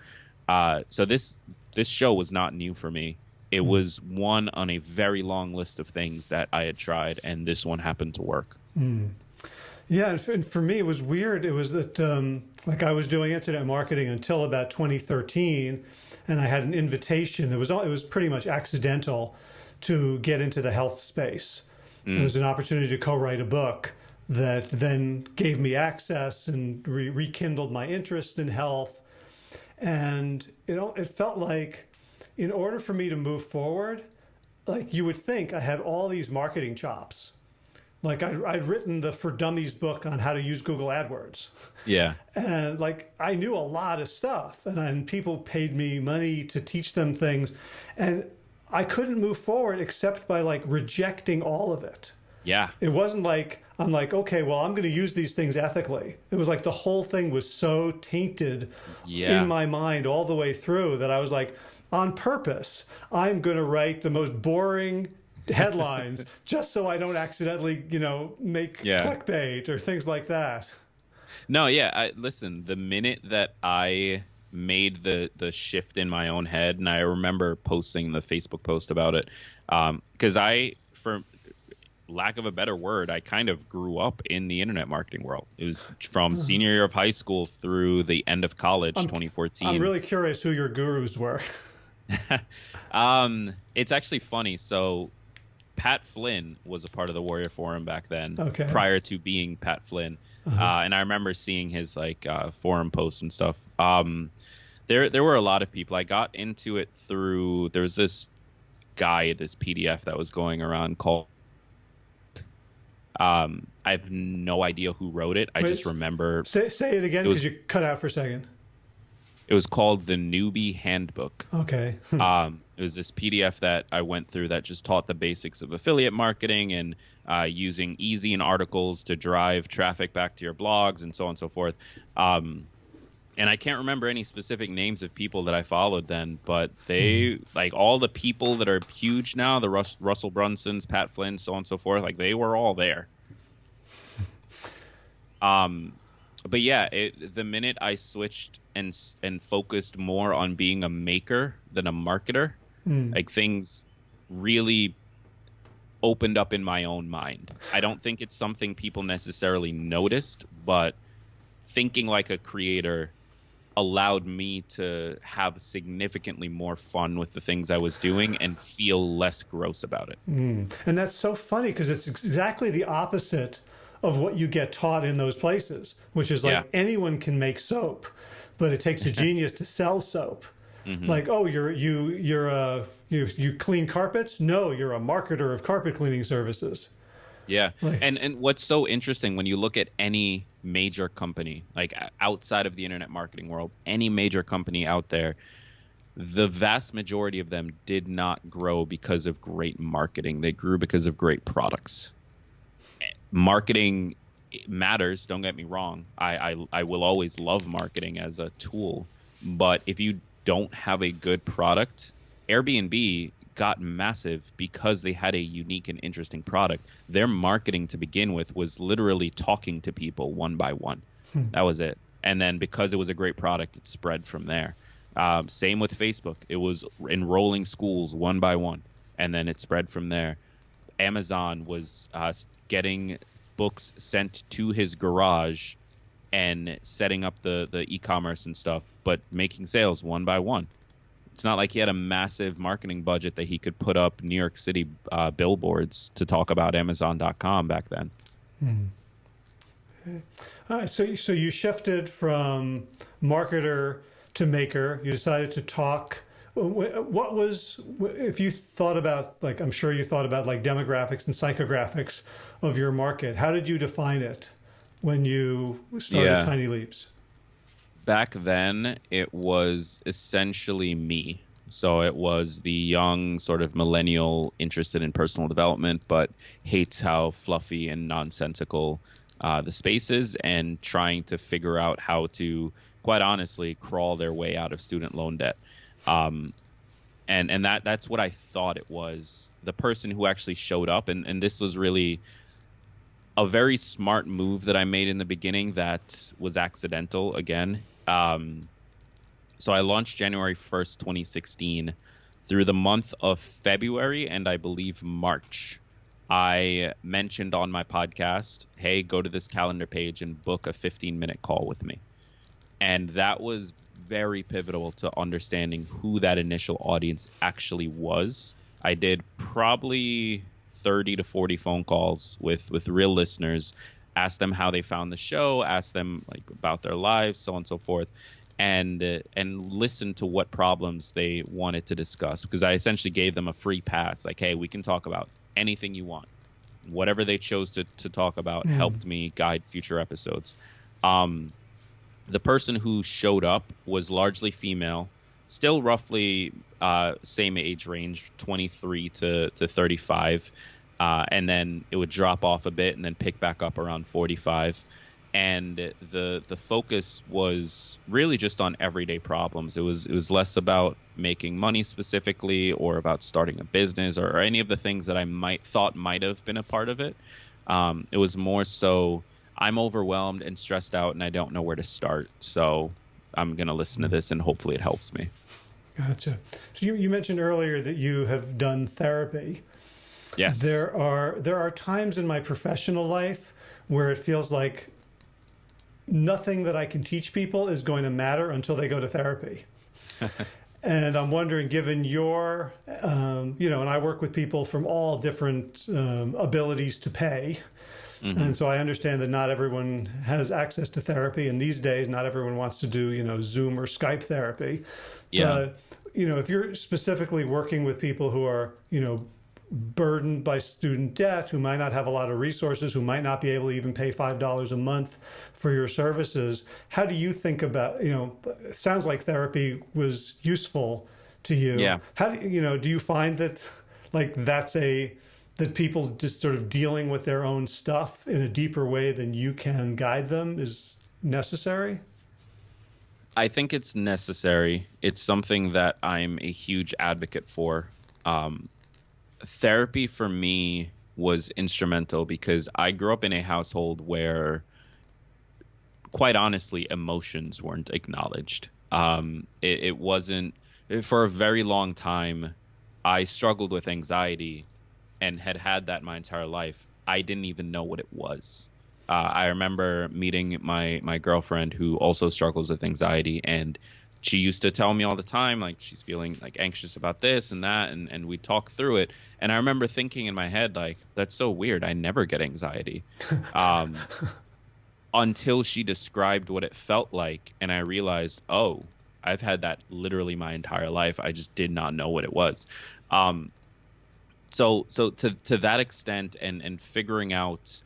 Uh, so this this show was not new for me. It mm. was one on a very long list of things that I had tried, and this one happened to work. Mm. Yeah, and for me, it was weird. It was that, um, like, I was doing internet marketing until about 2013, and I had an invitation. It was all, it was pretty much accidental to get into the health space. Mm. It was an opportunity to co-write a book that then gave me access and re rekindled my interest in health. And you know, it felt like in order for me to move forward, like you would think I had all these marketing chops. Like I'd, I'd written the For Dummies book on how to use Google AdWords. Yeah. (laughs) And like I knew a lot of stuff and, and people paid me money to teach them things. And I couldn't move forward except by like rejecting all of it. Yeah. It wasn't like, I'm like, okay, well, I'm going to use these things ethically. It was like the whole thing was so tainted yeah. in my mind all the way through that I was like, on purpose, I'm going to write the most boring headlines (laughs) just so I don't accidentally, you know, make yeah. clickbait or things like that. No, yeah. I, listen, the minute that I made the the shift in my own head, and I remember posting the Facebook post about it, because um, I, for lack of a better word, I kind of grew up in the internet marketing world. It was from uh-huh. senior year of high school through the end of college, I'm, 2014. I'm really curious who your gurus were. (laughs) um, it's actually funny. So Pat Flynn was a part of the Warrior Forum back then, okay. prior to being Pat Flynn. Uh-huh. Uh, and I remember seeing his like uh, forum posts and stuff. Um, there, there were a lot of people. I got into it through there was this guide, this PDF that was going around called. Um, I have no idea who wrote it. I Wait, just remember. Say, say it again because you cut out for a second. It was called the Newbie Handbook. Okay. (laughs) um, it was this PDF that I went through that just taught the basics of affiliate marketing and uh, using Ezine articles to drive traffic back to your blogs and so on and so forth. Um, and I can't remember any specific names of people that I followed then, but they hmm. like all the people that are huge now, the Rus- Russell Brunsons, Pat Flynn, so on and so forth. Like they were all there. (laughs) Um, but yeah, it, the minute I switched and and focused more on being a maker than a marketer, mm. like things really opened up in my own mind. I don't think it's something people necessarily noticed, but thinking like a creator allowed me to have significantly more fun with the things I was doing and feel less gross about it. Mm. And that's so funny because it's exactly the opposite of what you get taught in those places, which is like Yeah. anyone can make soap, but it takes a (laughs) genius to sell soap. Mm-hmm. Like, oh, you're you you're a you you clean carpets? No, you're a marketer of carpet cleaning services. Yeah, Like- and and what's so interesting when you look at any major company, like outside of the internet marketing world, any major company out there, the vast majority of them did not grow because of great marketing. They grew because of great products. Marketing matters. Don't get me wrong. I I, I will always love marketing as a tool, but if you don't have a good product, Airbnb got massive because they had a unique and interesting product. Their marketing to begin with was literally talking to people one by one. That was it. And then because it was a great product, it spread from there. Um, same with Facebook. It was enrolling schools one by one, and then it spread from there. Amazon was uh, getting books sent to his garage and setting up the, the e-commerce and stuff, but making sales one by one. It's not like he had a massive marketing budget that he could put up New York City uh, billboards to talk about Amazon.com back then. All right, so so you shifted from marketer to maker. You decided to talk. What was if you thought about like I'm sure you thought about like demographics and psychographics of your market. How did you define it when you started Yeah. Tiny Leaps? back then it was essentially me so it was the young sort of millennial interested in personal development but hates how fluffy and nonsensical uh, the space is and trying to figure out how to quite honestly crawl their way out of student loan debt um, and and that that's what i thought it was the person who actually showed up and, and this was really a very smart move that I made in the beginning that was accidental again. Um, so I launched January 1st, 2016. Through the month of February and I believe March, I mentioned on my podcast, hey, go to this calendar page and book a 15 minute call with me. And that was very pivotal to understanding who that initial audience actually was. I did probably 30 to 40 phone calls with with real listeners ask them how they found the show ask them like about their lives so on and so forth and uh, and listen to what problems they wanted to discuss. Because I essentially gave them a free pass like hey we can talk about anything you want. Whatever they chose to to talk about helped me guide future episodes. Um the person who showed up was largely female still roughly uh, same age range 23 to, to 35 uh, and then it would drop off a bit and then pick back up around 45 and the the focus was really just on everyday problems. It was it was less about making money specifically or about starting a business or, or any of the things that I might thought might have been a part of it. Um, it was more so I'm overwhelmed and stressed out and I don't know where to start. So I'm going to listen to this and hopefully it helps me. Gotcha. So you, you mentioned earlier that you have done therapy. Yes There are there are times in my professional life where it feels like nothing that I can teach people is going to matter until they go to therapy. (laughs) and I'm wondering, given your, um, you know, and I work with people from all different um, abilities to pay. And so I understand that not everyone has access to therapy, and these days, not everyone wants to do, you know, Zoom or Skype therapy. Yeah. But, you know, if you're specifically working with people who are, you know, burdened by student debt, who might not have a lot of resources, who might not be able to even pay five dollars a month for your services. How do you think about you know? It sounds like therapy was useful to you. Yeah. How do you, you know? Do you find that like that's a that people just sort of dealing with their own stuff in a deeper way than you can guide them is necessary? I think it's necessary. It's something that I'm a huge advocate for. Um, therapy for me was instrumental because I grew up in a household where, quite honestly, emotions weren't acknowledged. Um, it, it wasn't, for a very long time, I struggled with anxiety and had had that my entire life. I didn't even know what it was. Uh, I remember meeting my my girlfriend who also struggles with anxiety and she used to tell me all the time like she's feeling like anxious about this and that and and we talk through it. And i remember thinking in my head like that's so weird. I never get anxiety. (laughs) Um, until she described what it felt like and i realized oh i've had that literally my entire life. I just did not know what it was. Um, so so to to that extent and and figuring out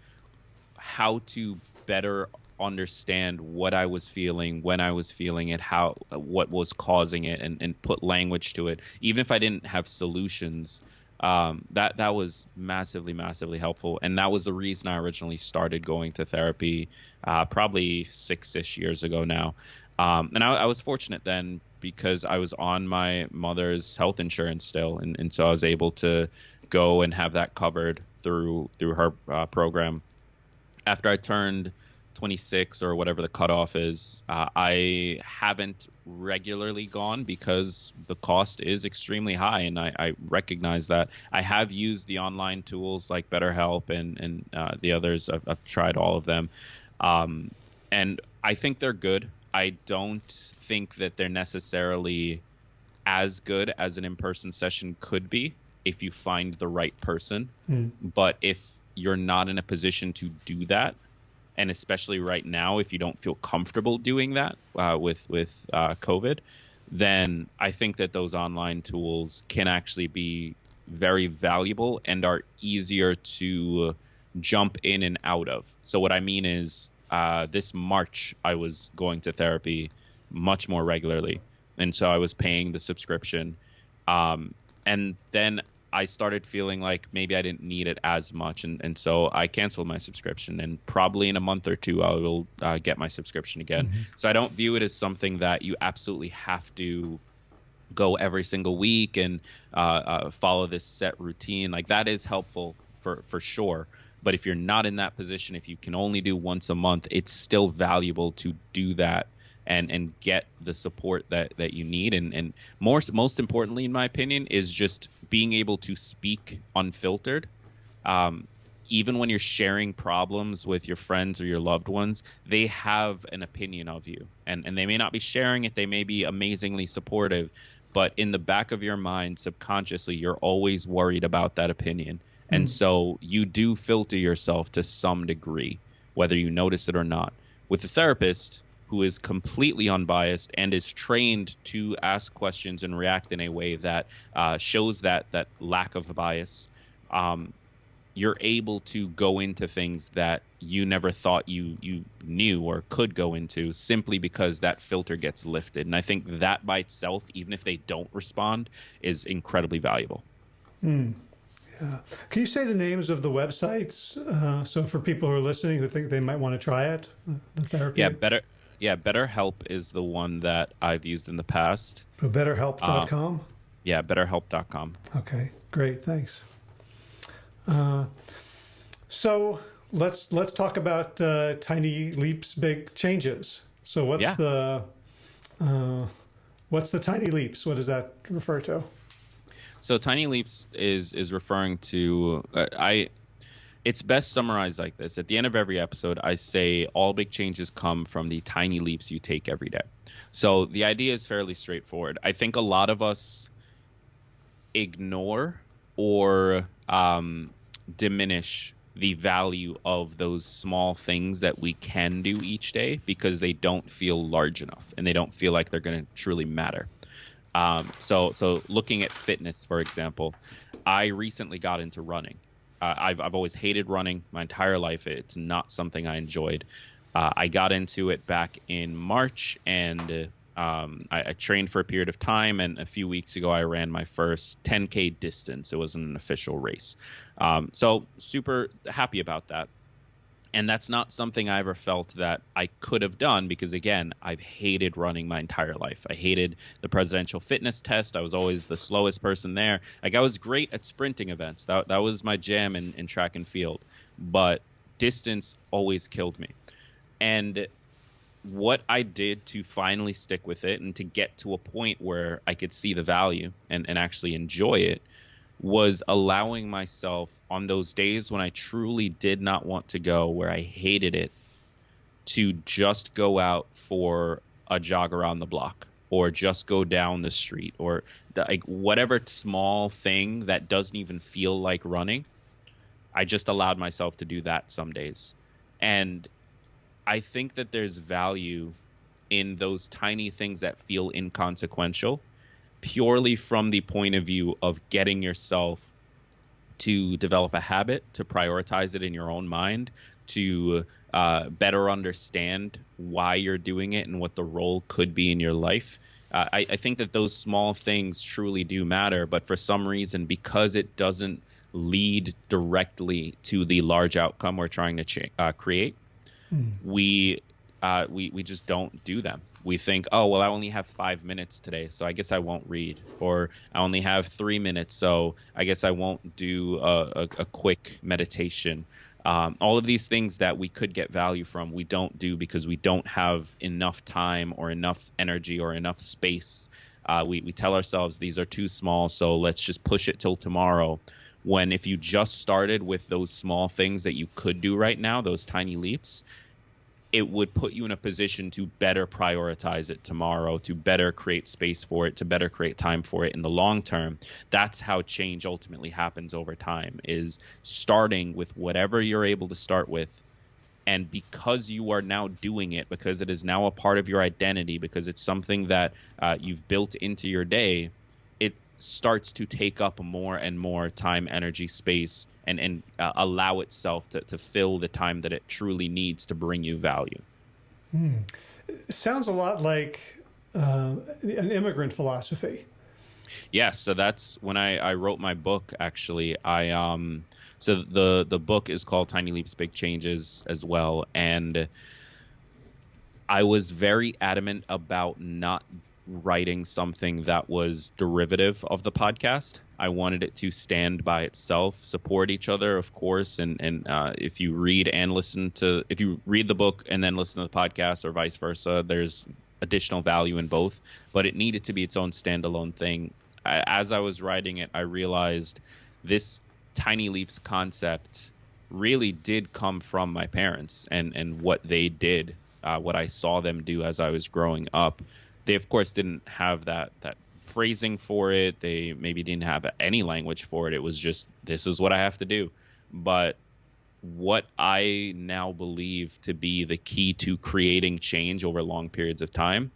how to better understand what I was feeling, when I was feeling it, how what was causing it, and, and put language to it. Even if I didn't have solutions, um, that that was massively, massively helpful. And that was the reason I originally started going to therapy, uh, probably six-ish years ago now. Um, and I, I, was fortunate then because I was on my mother's health insurance still, and, and so I was able to go and have that covered through through her uh, program. After I turned 26 or whatever the cutoff is. Uh, I haven't regularly gone because the cost is extremely high, and I, I, recognize that. I have used the online tools like BetterHelp and and uh, the others. I've, I've, tried all of them, um, and I think they're good. I don't think that they're necessarily as good as an in-person session could be if you find the right person. Mm. But if you're not in a position to do that, and especially right now, if you don't feel comfortable doing that uh, with with uh, COVID, then I think that those online tools can actually be very valuable and are easier to jump in and out of. So what I mean is, uh, this March I was going to therapy much more regularly, and so I was paying the subscription. Um, and then I started feeling like maybe I didn't need it as much, and, and so I canceled my subscription. And probably in a month or two, I will uh, get my subscription again. Mm-hmm. So I don't view it as something that you absolutely have to go every single week and uh, uh, follow this set routine. Like that is helpful for for sure. But if you're not in that position, if you can only do once a month, it's still valuable to do that and and get the support that that you need and and more most importantly in my opinion is just being able to speak unfiltered um, even when you're sharing problems with your friends or your loved ones they have an opinion of you. And and they may not be sharing it. They may be amazingly supportive but in the back of your mind subconsciously you're always worried about that opinion. And so you do filter yourself to some degree whether you notice it or not. With a therapist who is completely unbiased and is trained to ask questions and react in a way that uh, shows that that lack of bias, um, you're able to go into things that you never thought you you knew or could go into simply because that filter gets lifted. And I think that by itself, even if they don't respond, is incredibly valuable. Mm. Yeah. Can you say the names of the websites? Uh, so for people who are listening who think they might want to try it, the therapy. Yeah, better yeah, BetterHelp is the one that I've used in the past. But BetterHelp.com. Um, yeah, BetterHelp.com. Okay, great, thanks. Uh, so let's let's talk about uh, tiny leaps, big changes. So what's yeah. the uh, what's the tiny leaps? What does that refer to? So tiny leaps is is referring to uh, I it's best summarized like this. At the end of every episode, I say all big changes come from the tiny leaps you take every day. So the idea is fairly straightforward. I think a lot of us ignore or um, diminish the value of those small things that we can do each day because they don't feel large enough and they don't feel like they're going to truly matter. Um, so, so looking at fitness, for example, I recently got into running uh, I've I've always hated running my entire life. It's not something I enjoyed. Uh, I got into it back in March, and um, I, I, trained for a period of time. And a few weeks ago, I ran my first 10k distance. It wasn't an official race, um, so super happy about that and that's not something I ever felt that I could have done because again, I've hated running my entire life. I hated the presidential fitness test. I was always the slowest person there. Like I was great at sprinting events. That that was my jam in, in track and field. But distance always killed me. And what I did to finally stick with it and to get to a point where I could see the value and, and actually enjoy it was allowing myself on those days when I truly did not want to go, where I hated it, to just go out for a jog around the block. or just go down the street or like whatever small thing that doesn't even feel like running i just allowed myself to do that some days and i think that there's value in those tiny things that feel inconsequential purely from the point of view of getting yourself to develop a habit to prioritize it in your own mind to uh, better understand why you're doing it and what the role could be in your life. Uh, I, I, think that those small things truly do matter, but for some reason, because it doesn't lead directly to the large outcome we're trying to ch- uh, create, mm. we uh, we we just don't do them. We think, oh well, I only have five minutes today, so I guess I won't read, or I only have three minutes, so I guess I won't do a, a, a quick meditation, um, all of these things that we could get value from, we don't do because we don't have enough time or enough energy or enough space. Uh, we, we tell ourselves these are too small, so let's just push it till tomorrow. When if you just started with those small things that you could do right now, those tiny leaps, it would put you in a position to better prioritize it tomorrow, to better create space for it, to better create time for it in the long term. That's how change ultimately happens over time is starting with whatever you're able to start with and because you are now doing it because it is now a part of your identity because it's something that uh, you've built into your day starts to take up more and more time, energy, space, and and uh, allow itself to, to fill the time that it truly needs to bring you value. Hmm. Sounds a lot like uh, an immigrant philosophy. Yes, so that's when I, I wrote my book. Actually, I um so the the book is called Tiny Leaps, Big Changes as well, and I was very adamant about not writing something that was derivative of the podcast. I wanted it to stand by itself, support each other, of course. And and uh, if you read and listen to, if you read the book and then listen to the podcast, or vice versa, there's additional value in both. But it needed to be its own standalone thing. As I was writing it, I realized this tiny leaps concept really did come from my parents and and what they did, uh, what I saw them do as I was growing up they of course didn't have that that phrasing for it. They maybe didn't have any language for it. It was just this is what I have to do. But what I now believe to be the key to creating change over long periods of time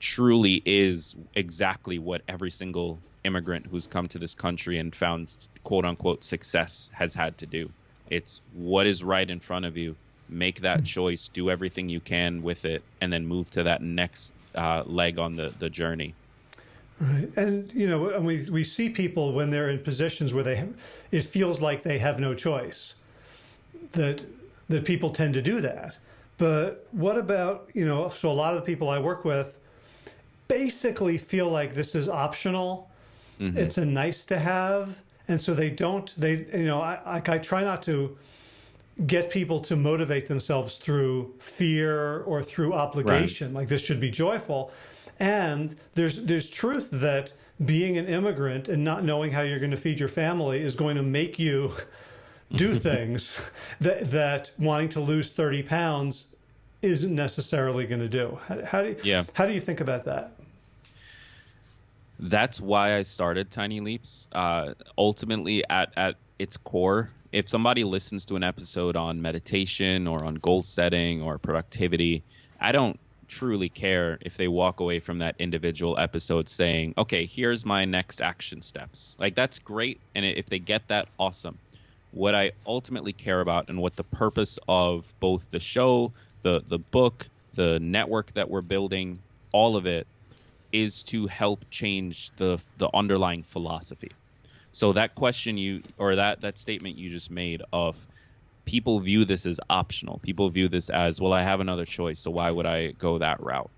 truly is exactly what every single immigrant who's come to this country and found quote unquote success has had to do. It's what is right in front of you. Make that hmm. choice, do everything you can with it, and then move to that next uh, leg on the, the journey. Right. And, you know, and we, we see people when they're in positions where they have, it feels like they have no choice, that, that people tend to do that. But what about, you know, so a lot of the people I work with basically feel like this is optional. Mm-hmm. It's a nice to have. And so they don't, they, you know, I, I, I try not to, get people to motivate themselves through fear or through obligation. Right. Like this should be joyful. And there's there's truth that being an immigrant and not knowing how you're going to feed your family is going to make you do (laughs) things that that wanting to lose 30 pounds isn't necessarily going to do. How, how do you, yeah. how do you think about that? That's why I started Tiny Leaps. Uh, ultimately, at at its core, if somebody listens to an episode on meditation or on goal setting or productivity, I don't truly care if they walk away from that individual episode saying, okay, here's my next action steps. Like, that's great. And if they get that, awesome. What I ultimately care about and what the purpose of both the show, the, the book, the network that we're building, all of it is to help change the, the underlying philosophy. So that question you or that that statement you just made of people view this as optional. People view this as well. I have another choice, so why would I go that route?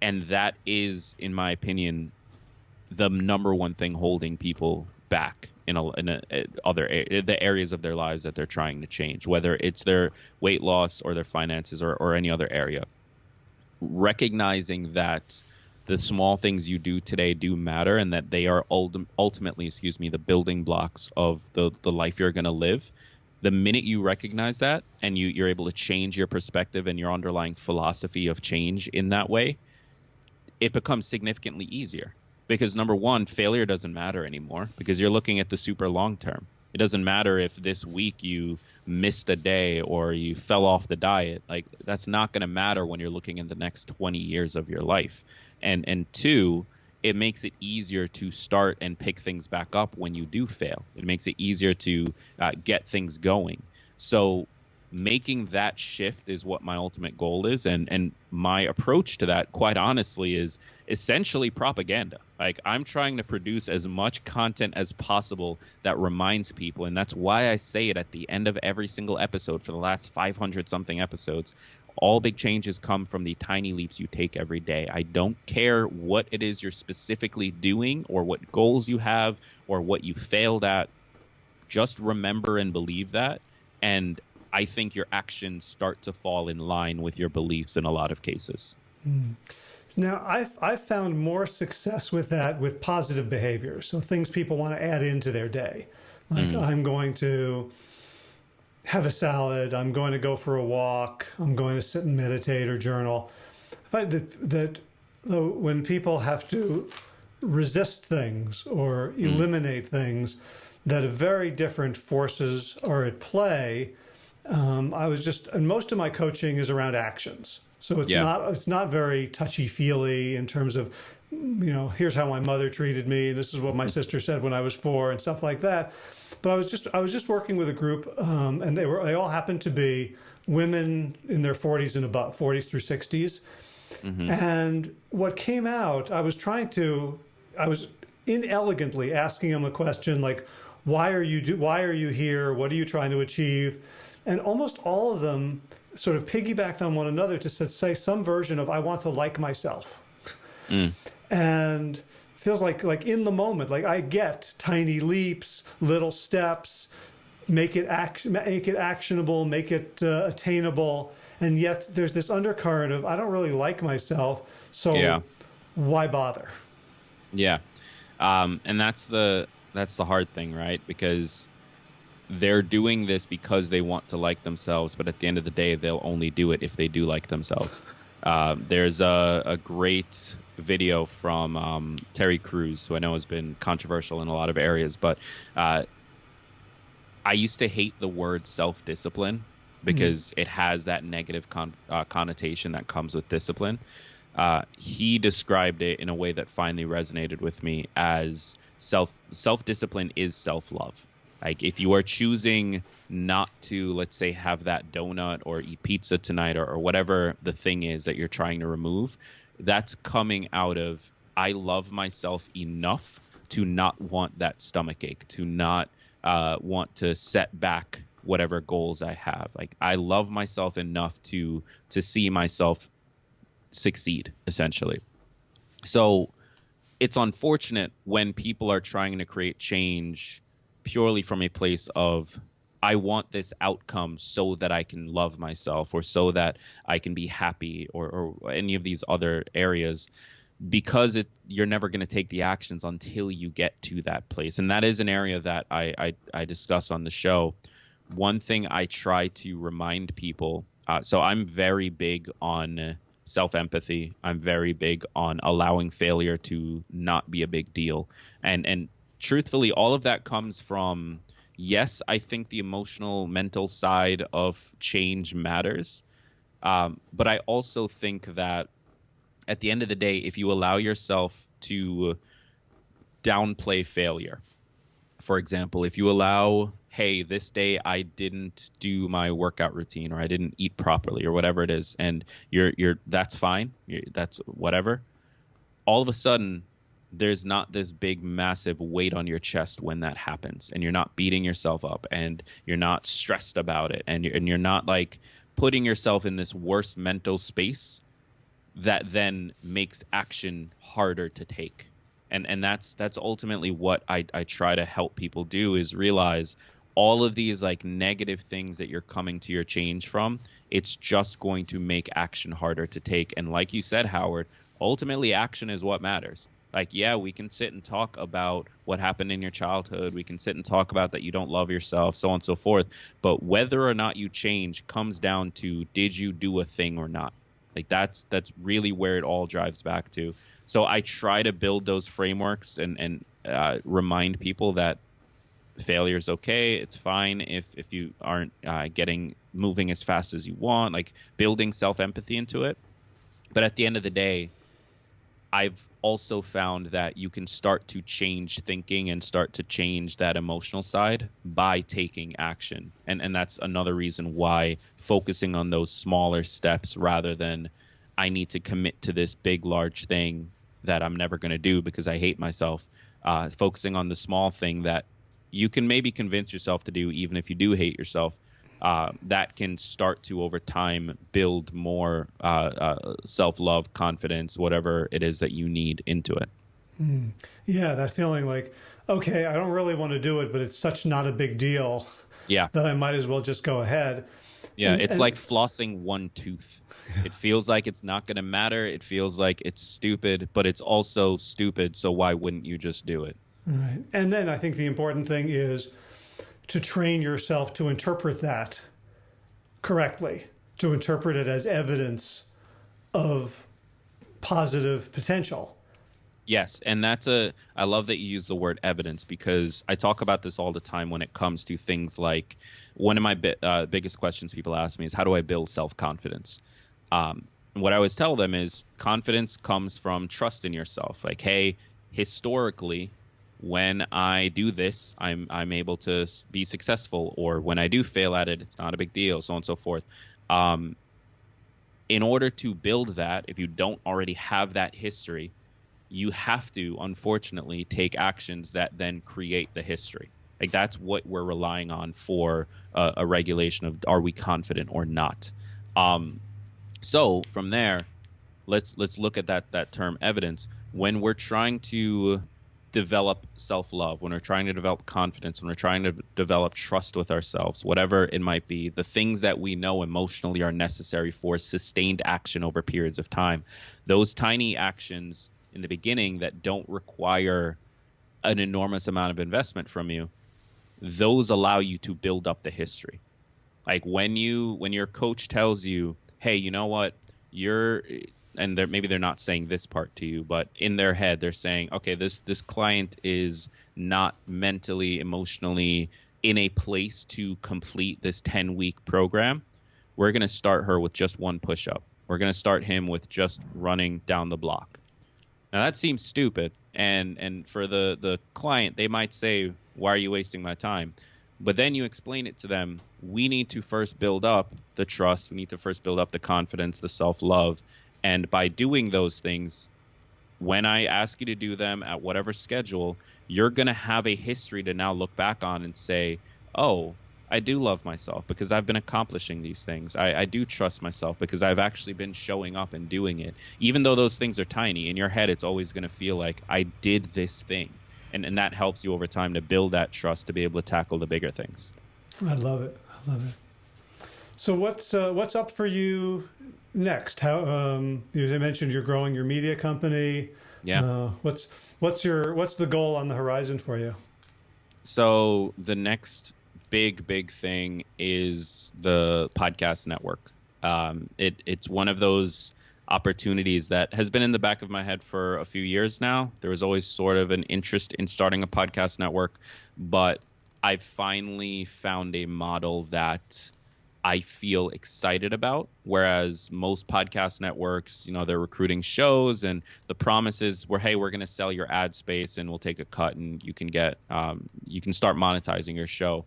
And that is, in my opinion, the number one thing holding people back in, a, in a, eh, other eh, the areas of their lives that they're trying to change, whether it's their weight loss or their finances or, or any other area. Recognizing that the small things you do today do matter and that they are ultim- ultimately excuse me the building blocks of the, the life you're going to live the minute you recognize that and you, you're able to change your perspective and your underlying philosophy of change in that way it becomes significantly easier because number one, failure doesn't matter anymore because you're looking at the super long term. It doesn't matter if this week you missed a day or you fell off the diet. Like that's not going to matter when you're looking in the next 20 years of your life. And and two, it makes it easier to start and pick things back up when you do fail. It makes it easier to uh, get things going. So making that shift is what my ultimate goal is and and my approach to that quite honestly is essentially propaganda like i'm trying to produce as much content as possible that reminds people and that's why i say it at the end of every single episode for the last 500 something episodes all big changes come from the tiny leaps you take every day. I don't care what it is you're specifically doing or what goals you have or what you failed at. Just remember and believe that. And I think your actions start to fall in line with your beliefs in a lot of cases. Mm. Now, I've, I've found more success with that with positive behavior. So things people want to add into their day. Like mm. I'm going to have a salad, I'm going to go for a walk, I'm going to sit and meditate or journal. I find that, that when people have to resist things or mm. eliminate mm. things, that very different forces are at play um, I was just, and most of my coaching is around actions. So it's yeah. not it's not very touchy feely in terms of, you know, here's how my mother treated me. This is what my sister said when I was four, and stuff like that. But I was just I was just working with a group, um, and they were they all happened to be women in their 40s and about 40s through 60s. Mm-hmm. And what came out, I was trying to, I was inelegantly asking them a question like, why are you do, why are you here? What are you trying to achieve? And almost all of them sort of piggybacked on one another to say some version of I want to like myself. Mm. And feels like like in the moment, like I get tiny leaps, little steps, make it act, make it actionable, make it uh, attainable, and yet there's this undercurrent of I don't really like myself, so yeah. why bother? Yeah, um, and that's the that's the hard thing, right? Because they're doing this because they want to like themselves, but at the end of the day, they'll only do it if they do like themselves. Uh, there's a, a, great video from um, Terry Crews, who I know has been controversial in a lot of areas, but uh, I used to hate the word self discipline because mm. it has that negative con- uh, connotation that comes with discipline. Uh, he described it in a way that finally resonated with me as self self discipline is self love like if you are choosing not to, let's say, have that donut or eat pizza tonight or, or whatever the thing is that you're trying to remove, that's coming out of I love myself enough to not want that stomach ache, to not uh, want to set back whatever goals I have. Like I love myself enough to to see myself succeed, essentially. So it's unfortunate when people are trying to create change purely from a place of I want this outcome so that I can love myself or so that I can be happy or, or any of these other areas because it you're never going to take the actions until you get to that place. And that is an area that I, I, I discuss on the show. One thing I try to remind people uh, so I'm very big on self empathy I'm very big on allowing failure to not be a big deal. And and truthfully, all of that comes from yes, I think the emotional, mental side of change matters. Um, but I also think that at the end of the day, if you allow yourself to downplay failure, for example, if you allow, hey, this day I didn't do my workout routine or I didn't eat properly or whatever it is, and you're you're that's fine, you're, that's whatever. All of a sudden, there's not this big massive weight on your chest when that happens and you're not beating yourself up and you're not stressed about it and you're, and you're not like putting yourself in this worse mental space that then makes action harder to take. And and that's that's ultimately what I, I try to help people do is realize all of these like negative things that you're coming to your change from it's just going to make action harder to take. And like you said howard ultimately action is what matters like yeah we can sit and talk about what happened in your childhood we can sit and talk about that you don't love yourself so on and so forth but whether or not you change comes down to did you do a thing or not Like that's that's really where it all drives back to. So I try to build those frameworks and and uh, remind people that failure is okay. It's fine if if you aren't uh, getting moving as fast as you want. Like building self empathy into it. But at the end of the day, I've also found that you can start to change thinking and start to change that emotional side by taking action. And and that's another reason why focusing on those smaller steps rather than I need to commit to this big large thing that I'm never going to do because I hate myself. Uh, focusing on the small thing that you can maybe convince yourself to do even if you do hate yourself uh, that can start to over time build more uh, uh, self-love confidence whatever it is that you need into it. Mm. yeah that feeling like okay i don't really want to do it but it's such not a big deal yeah. that i might as well just go ahead. Yeah and, it's and... like flossing one tooth. It feels like it's not going to matter. It feels like it's stupid but it's also stupid so why wouldn't you just do it? Right. And then i think the important thing is to train yourself to interpret that correctly, to interpret it as evidence of positive potential. Yes, and that's a I love that you use the word evidence because I talk about this all the time when it comes to things like one of my bi- uh, biggest questions people ask me is how do I build self confidence. Um, what I always tell them is confidence comes from trust in yourself. Like, hey, historically, when I do this, I'm I'm able to be successful, or when I do fail at it, it's not a big deal, so on and so forth. Um, in order to build that, if you don't already have that history, you have to unfortunately take actions that then create the history. Like that's what we're relying on for a, a regulation of are we confident or not. Um, so from there, let's let's look at that that term evidence when we're trying to develop self love, when we're trying to develop confidence, when we're trying to develop trust with ourselves, whatever it might be, the things that we know emotionally are necessary for sustained action over periods of time, those tiny actions in the beginning that don't require an enormous amount of investment from you, those allow you to build up the history. Like when you when your coach tells you, "Hey, you know what? You're and they're, maybe they're not saying this part to you, but in their head they're saying, okay, this this client is not mentally, emotionally in a place to complete this 10 week program. We're going to start her with just one push up. We're going to start him with just running down the block. Now that seems stupid, and and for the the client, they might say, "Why are you wasting my time?" But then you explain it to them. We need to first build up the trust. We need to first build up the confidence, the self love, and by doing those things, when I ask you to do them at whatever schedule, you're going to have a history to now look back on and say, oh, I do love myself because I've been accomplishing these things. I, I, do trust myself because I've actually been showing up and doing it. Even though those things are tiny, in your head, it's always going to feel like I did this thing. And, and that helps you over time to build that trust to be able to tackle the bigger things. I love it. I love it. So what's uh, what's up for you next? How um, you mentioned you're growing your media company. Yeah. Uh, what's what's your what's the goal on the horizon for you? So the next big big thing is the podcast network. Um, it it's one of those opportunities that has been in the back of my head for a few years now. There was always sort of an interest in starting a podcast network, but I finally found a model that I feel excited about. Whereas most podcast networks, you know, they're recruiting shows and the promises were, hey, we're going to sell your ad space and we'll take a cut and you can get, um, you can start monetizing your show.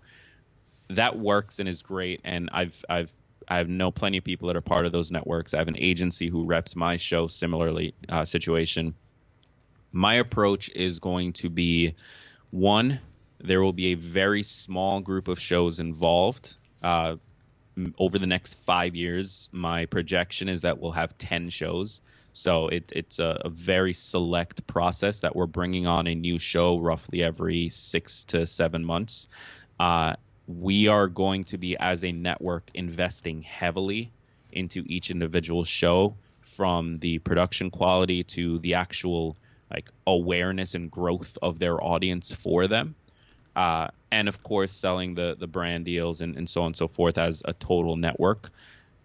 That works and is great. And I've, I've, I have know plenty of people that are part of those networks. I have an agency who reps my show similarly uh, situation. My approach is going to be one, there will be a very small group of shows involved. Uh, over the next five years, my projection is that we'll have 10 shows. So it, it's a, a, very select process that we're bringing on a new show roughly every six to seven months. Uh, we are going to be, as a network, investing heavily into each individual show from the production quality to the actual like awareness and growth of their audience for them uh, and of course selling the the brand deals and, and so on and so forth as a total network.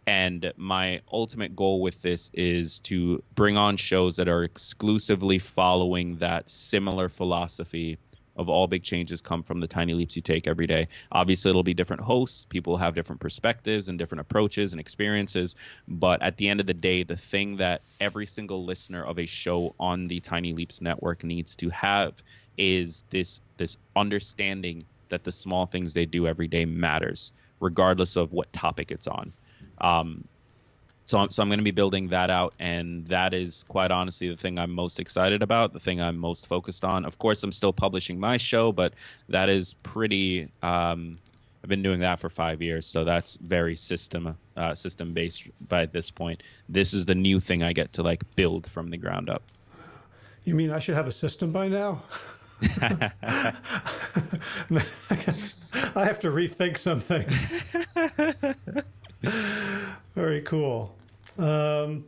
And my ultimate goal with this is to bring on shows that are exclusively following that similar philosophy of all big changes come from the tiny leaps you take every day. Obviously, it'll be different hosts. People have different perspectives and different approaches and experiences. But at the end of the day, the thing that every single listener of a show on the Tiny Leaps network needs to have is this this understanding that the small things they do every day matters, regardless of what topic it's on. Um, so I'm, so I'm going to be building that out, and that is quite honestly the thing I'm most excited about, the thing I'm most focused on. Of course, I'm still publishing my show, but that is pretty. Um, I've been doing that for five years, so that's very system uh, system based by this point. This is the new thing I get to like build from the ground up. You mean I should have a system by now? (laughs) I have to rethink some things. Very cool. Um,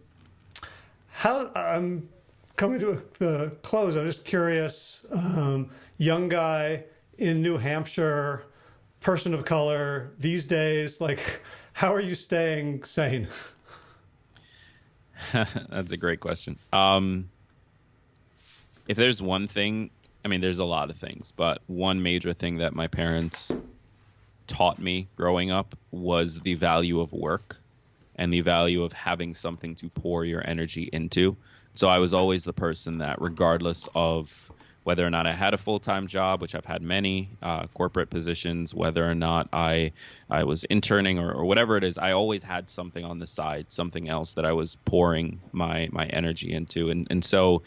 how I'm coming to the close. I'm just curious. Um, young guy in New Hampshire, person of color these days. Like, how are you staying sane? (laughs) That's a great question. Um, if there's one thing, I mean, there's a lot of things, but one major thing that my parents taught me growing up was the value of work and the value of having something to pour your energy into. So I was always the person that, regardless of whether or not I had a full time job, which I've had many uh, corporate positions, whether or not I I was interning or, or, whatever it is, I always had something on the side, something else that I was pouring my my energy into, and and so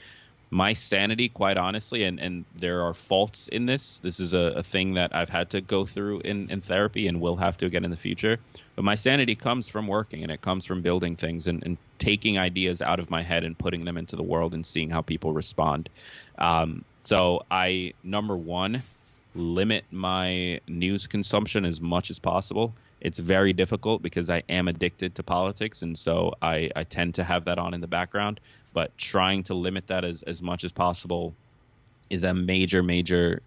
my sanity, quite honestly, and, and there are faults in this. This is a, a, thing that I've had to go through in, in therapy and will have to again in the future. But my sanity comes from working and it comes from building things and, and taking ideas out of my head and putting them into the world and seeing how people respond. Um, so I, number one, limit my news consumption as much as possible. It's very difficult because I am addicted to politics, and so I, I tend to have that on in the background. But trying to limit that as, as much as possible is a major major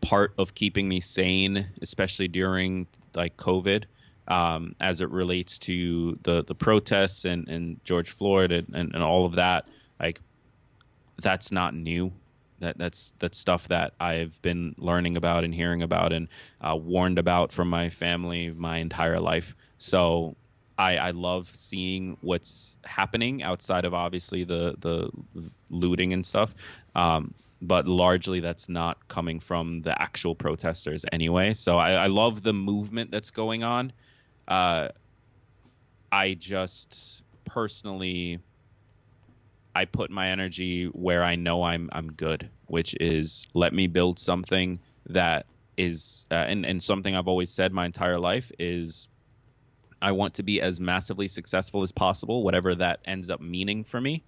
part of keeping me sane especially during like covid um, as it relates to the the protests and, and george floyd and, and, and all of that. Like that's not new that that's that's stuff that I've been learning about and hearing about and uh, warned about from my family my entire life. So I, I love seeing what's happening outside of obviously the the looting and stuff. Um, but largely that's not coming from the actual protesters anyway. So I, I love the movement that's going on. Uh, I just personally I put my energy where I know I'm I'm good, which is let me build something that is uh, and and something I've always said my entire life is I want to be as massively successful as possible, whatever that ends up meaning for me,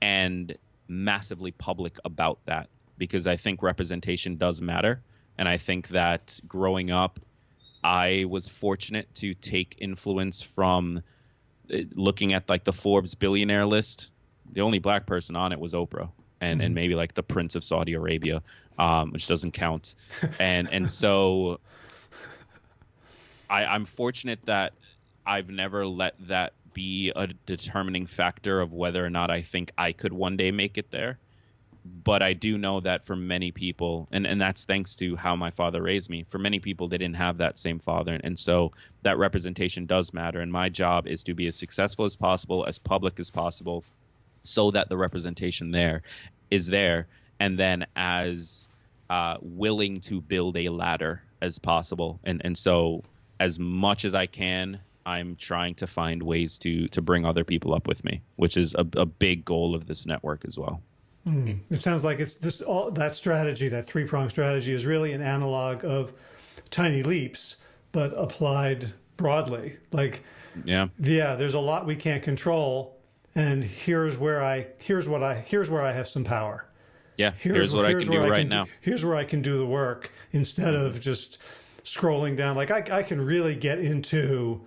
and massively public about that because I think representation does matter. And I think that growing up, I was fortunate to take influence from uh, looking at like the Forbes billionaire list. The only black person on it was Oprah. And, mm-hmm. and maybe like the Prince of Saudi Arabia, um, which doesn't count, (laughs) and and so I, I'm fortunate that I've never let that be a determining factor of whether or not I think I could one day make it there. But I do know that for many people, and, and that's thanks to how my father raised me, for many people, they didn't have that same father. And so that representation does matter. And my job is to be as successful as possible, as public as possible, so that the representation there is there. And then as uh, willing to build a ladder as possible. And, and so as much as I can I'm trying to find ways to to bring other people up with me, which is a, a big goal of this network as well. Mm. It sounds like it's this all that strategy, that three prong strategy, is really an analog of tiny leaps, but applied broadly. Like, yeah, yeah, there's a lot we can't control, and here's where I here's what I here's where I have some power. Yeah, here's, here's what here's I can do right can now. Do, here's where I can do the work instead mm-hmm. of just scrolling down. Like I, I can really get into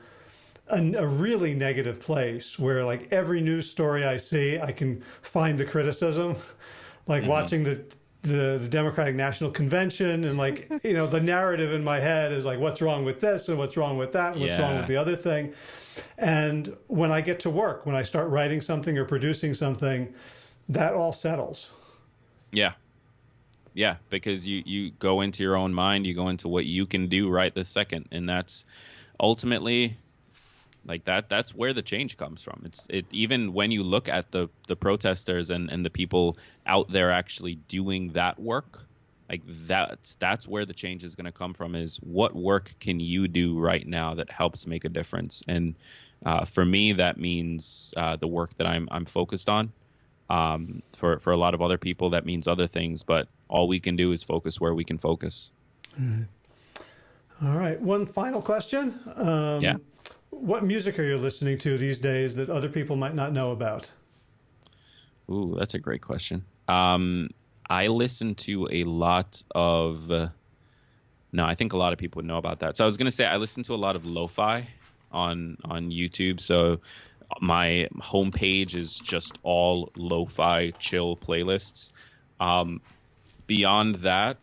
a, a, really negative place where like every news story I see, I can find the criticism. (laughs) like mm-hmm. watching the the, the Democratic National Convention and like (laughs) you know the narrative in my head is like what's wrong with this and what's wrong with that and what's wrong with the other thing. And when I get to work, when I start writing something or producing something, that all settles. Yeah. Yeah, because you you go into your own mind, you go into what you can do right this second, and that's ultimately like that that's where the change comes from. It's it even when you look at the the protesters and and the people out there actually doing that work, like that's that's where the change is going to come from is what work can you do right now that helps make a difference and uh, for me that means uh, the work that I'm I'm focused on um, for for a lot of other people that means other things but all we can do is focus where we can focus All right. One final question. Um, Yeah. What music are you listening to these days that other people might not know about? Ooh, that's a great question. Um, I listen to a lot of. Uh, no, I think a lot of people would know about that. So I was gonna say I listen to a lot of lo-fi on on YouTube. So my homepage is just all lo-fi chill playlists. Um, beyond that,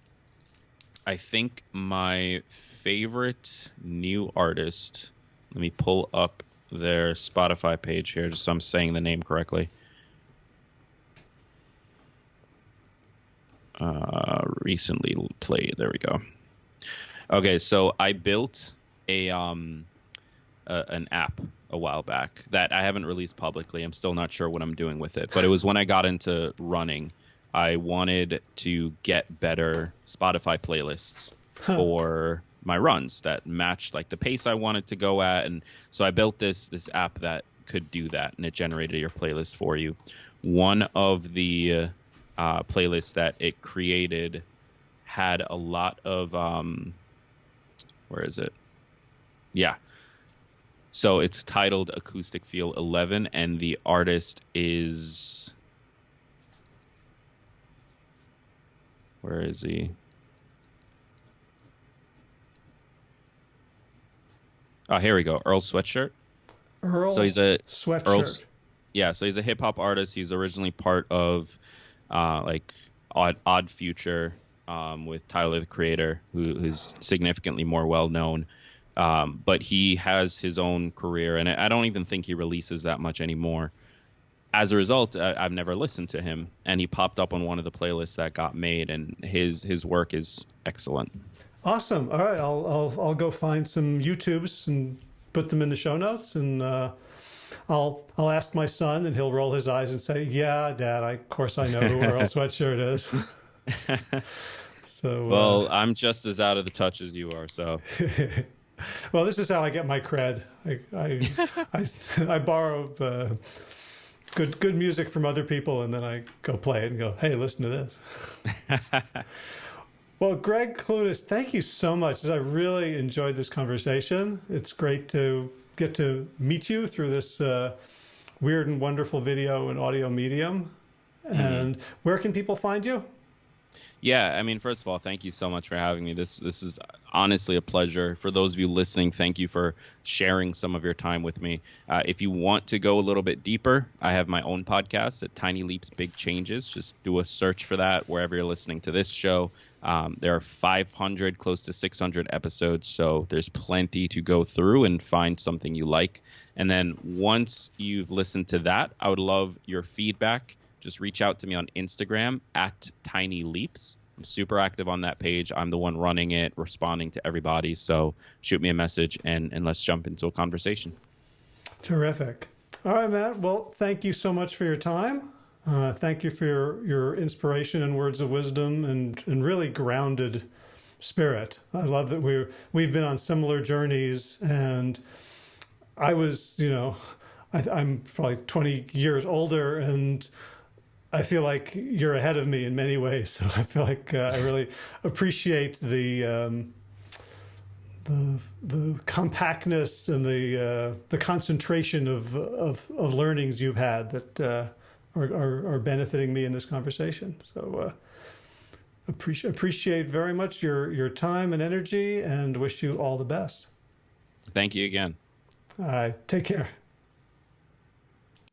I think my favorite new artist. Let me pull up their Spotify page here, just so I'm saying the name correctly. Uh, recently played. There we go. Okay, so I built a um a, an app a while back that I haven't released publicly. I'm still not sure what I'm doing with it, but it was when I got into running. I wanted to get better Spotify playlists for my runs that matched like the pace I wanted to go at, and so I built this this app that could do that, and it generated your playlist for you. One of the uh, playlists that it created had a lot of um, where is it? Yeah. So it's titled Acoustic Feel 11, and the artist is. Where is he? Oh, here we go. Earl Sweatshirt. Earl So he's a sweatshirt. Earl's- yeah, so he's a hip hop artist. He's originally part of uh, like Odd Odd Future um, with Tyler the Creator, who, who's significantly more well known. Um, but he has his own career, and I don't even think he releases that much anymore. As a result, I, I've never listened to him, and he popped up on one of the playlists that got made, and his his work is excellent. Awesome. All right, I'll I'll I'll go find some YouTubes and put them in the show notes, and uh, I'll I'll ask my son, and he'll roll his eyes and say, "Yeah, Dad, I, of course I know who Earl (laughs) Sweatshirt is." (laughs) so uh, Well, I'm just as out of the touch as you are, so (laughs) well, this is how I get my cred. I I I, I borrow uh, good good music from other people, and then I go play it and go, "Hey, listen to this." well, Gregg Clunis, thank you so much. I really enjoyed this conversation. It's great to get to meet you through this uh, weird and wonderful video and audio medium. And where can people find you? Yeah, I mean, first of all, thank you so much for having me. This this is honestly a pleasure. For those of you listening, thank you for sharing some of your time with me. Uh, if you want to go a little bit deeper, I have my own podcast at Tiny Leaps Big Changes. Just do a search for that wherever you're listening to this show. Um, there are 500, close to 600 episodes, so there's plenty to go through and find something you like. And then once you've listened to that, I would love your feedback just reach out to me on Instagram at Tiny Leaps. I'm super active on that page. I'm the one running it, responding to everybody. So shoot me a message and, and let's jump into a conversation. Terrific. All right, Matt. Well, thank you so much for your time. Uh, thank you for your, your inspiration and words of wisdom and, and really grounded spirit. I love that we're, we've been on similar journeys and I was, you know, I, I'm probably 20 years older and I feel like you're ahead of me in many ways. (laughs) So I feel like uh, I really appreciate the, um, the the compactness and the uh, the concentration of, of of learnings you've had that uh, are, are are benefiting me in this conversation. So uh, appreciate appreciate very much your your time and energy, and wish you all the best. Thank you again. All right, take care.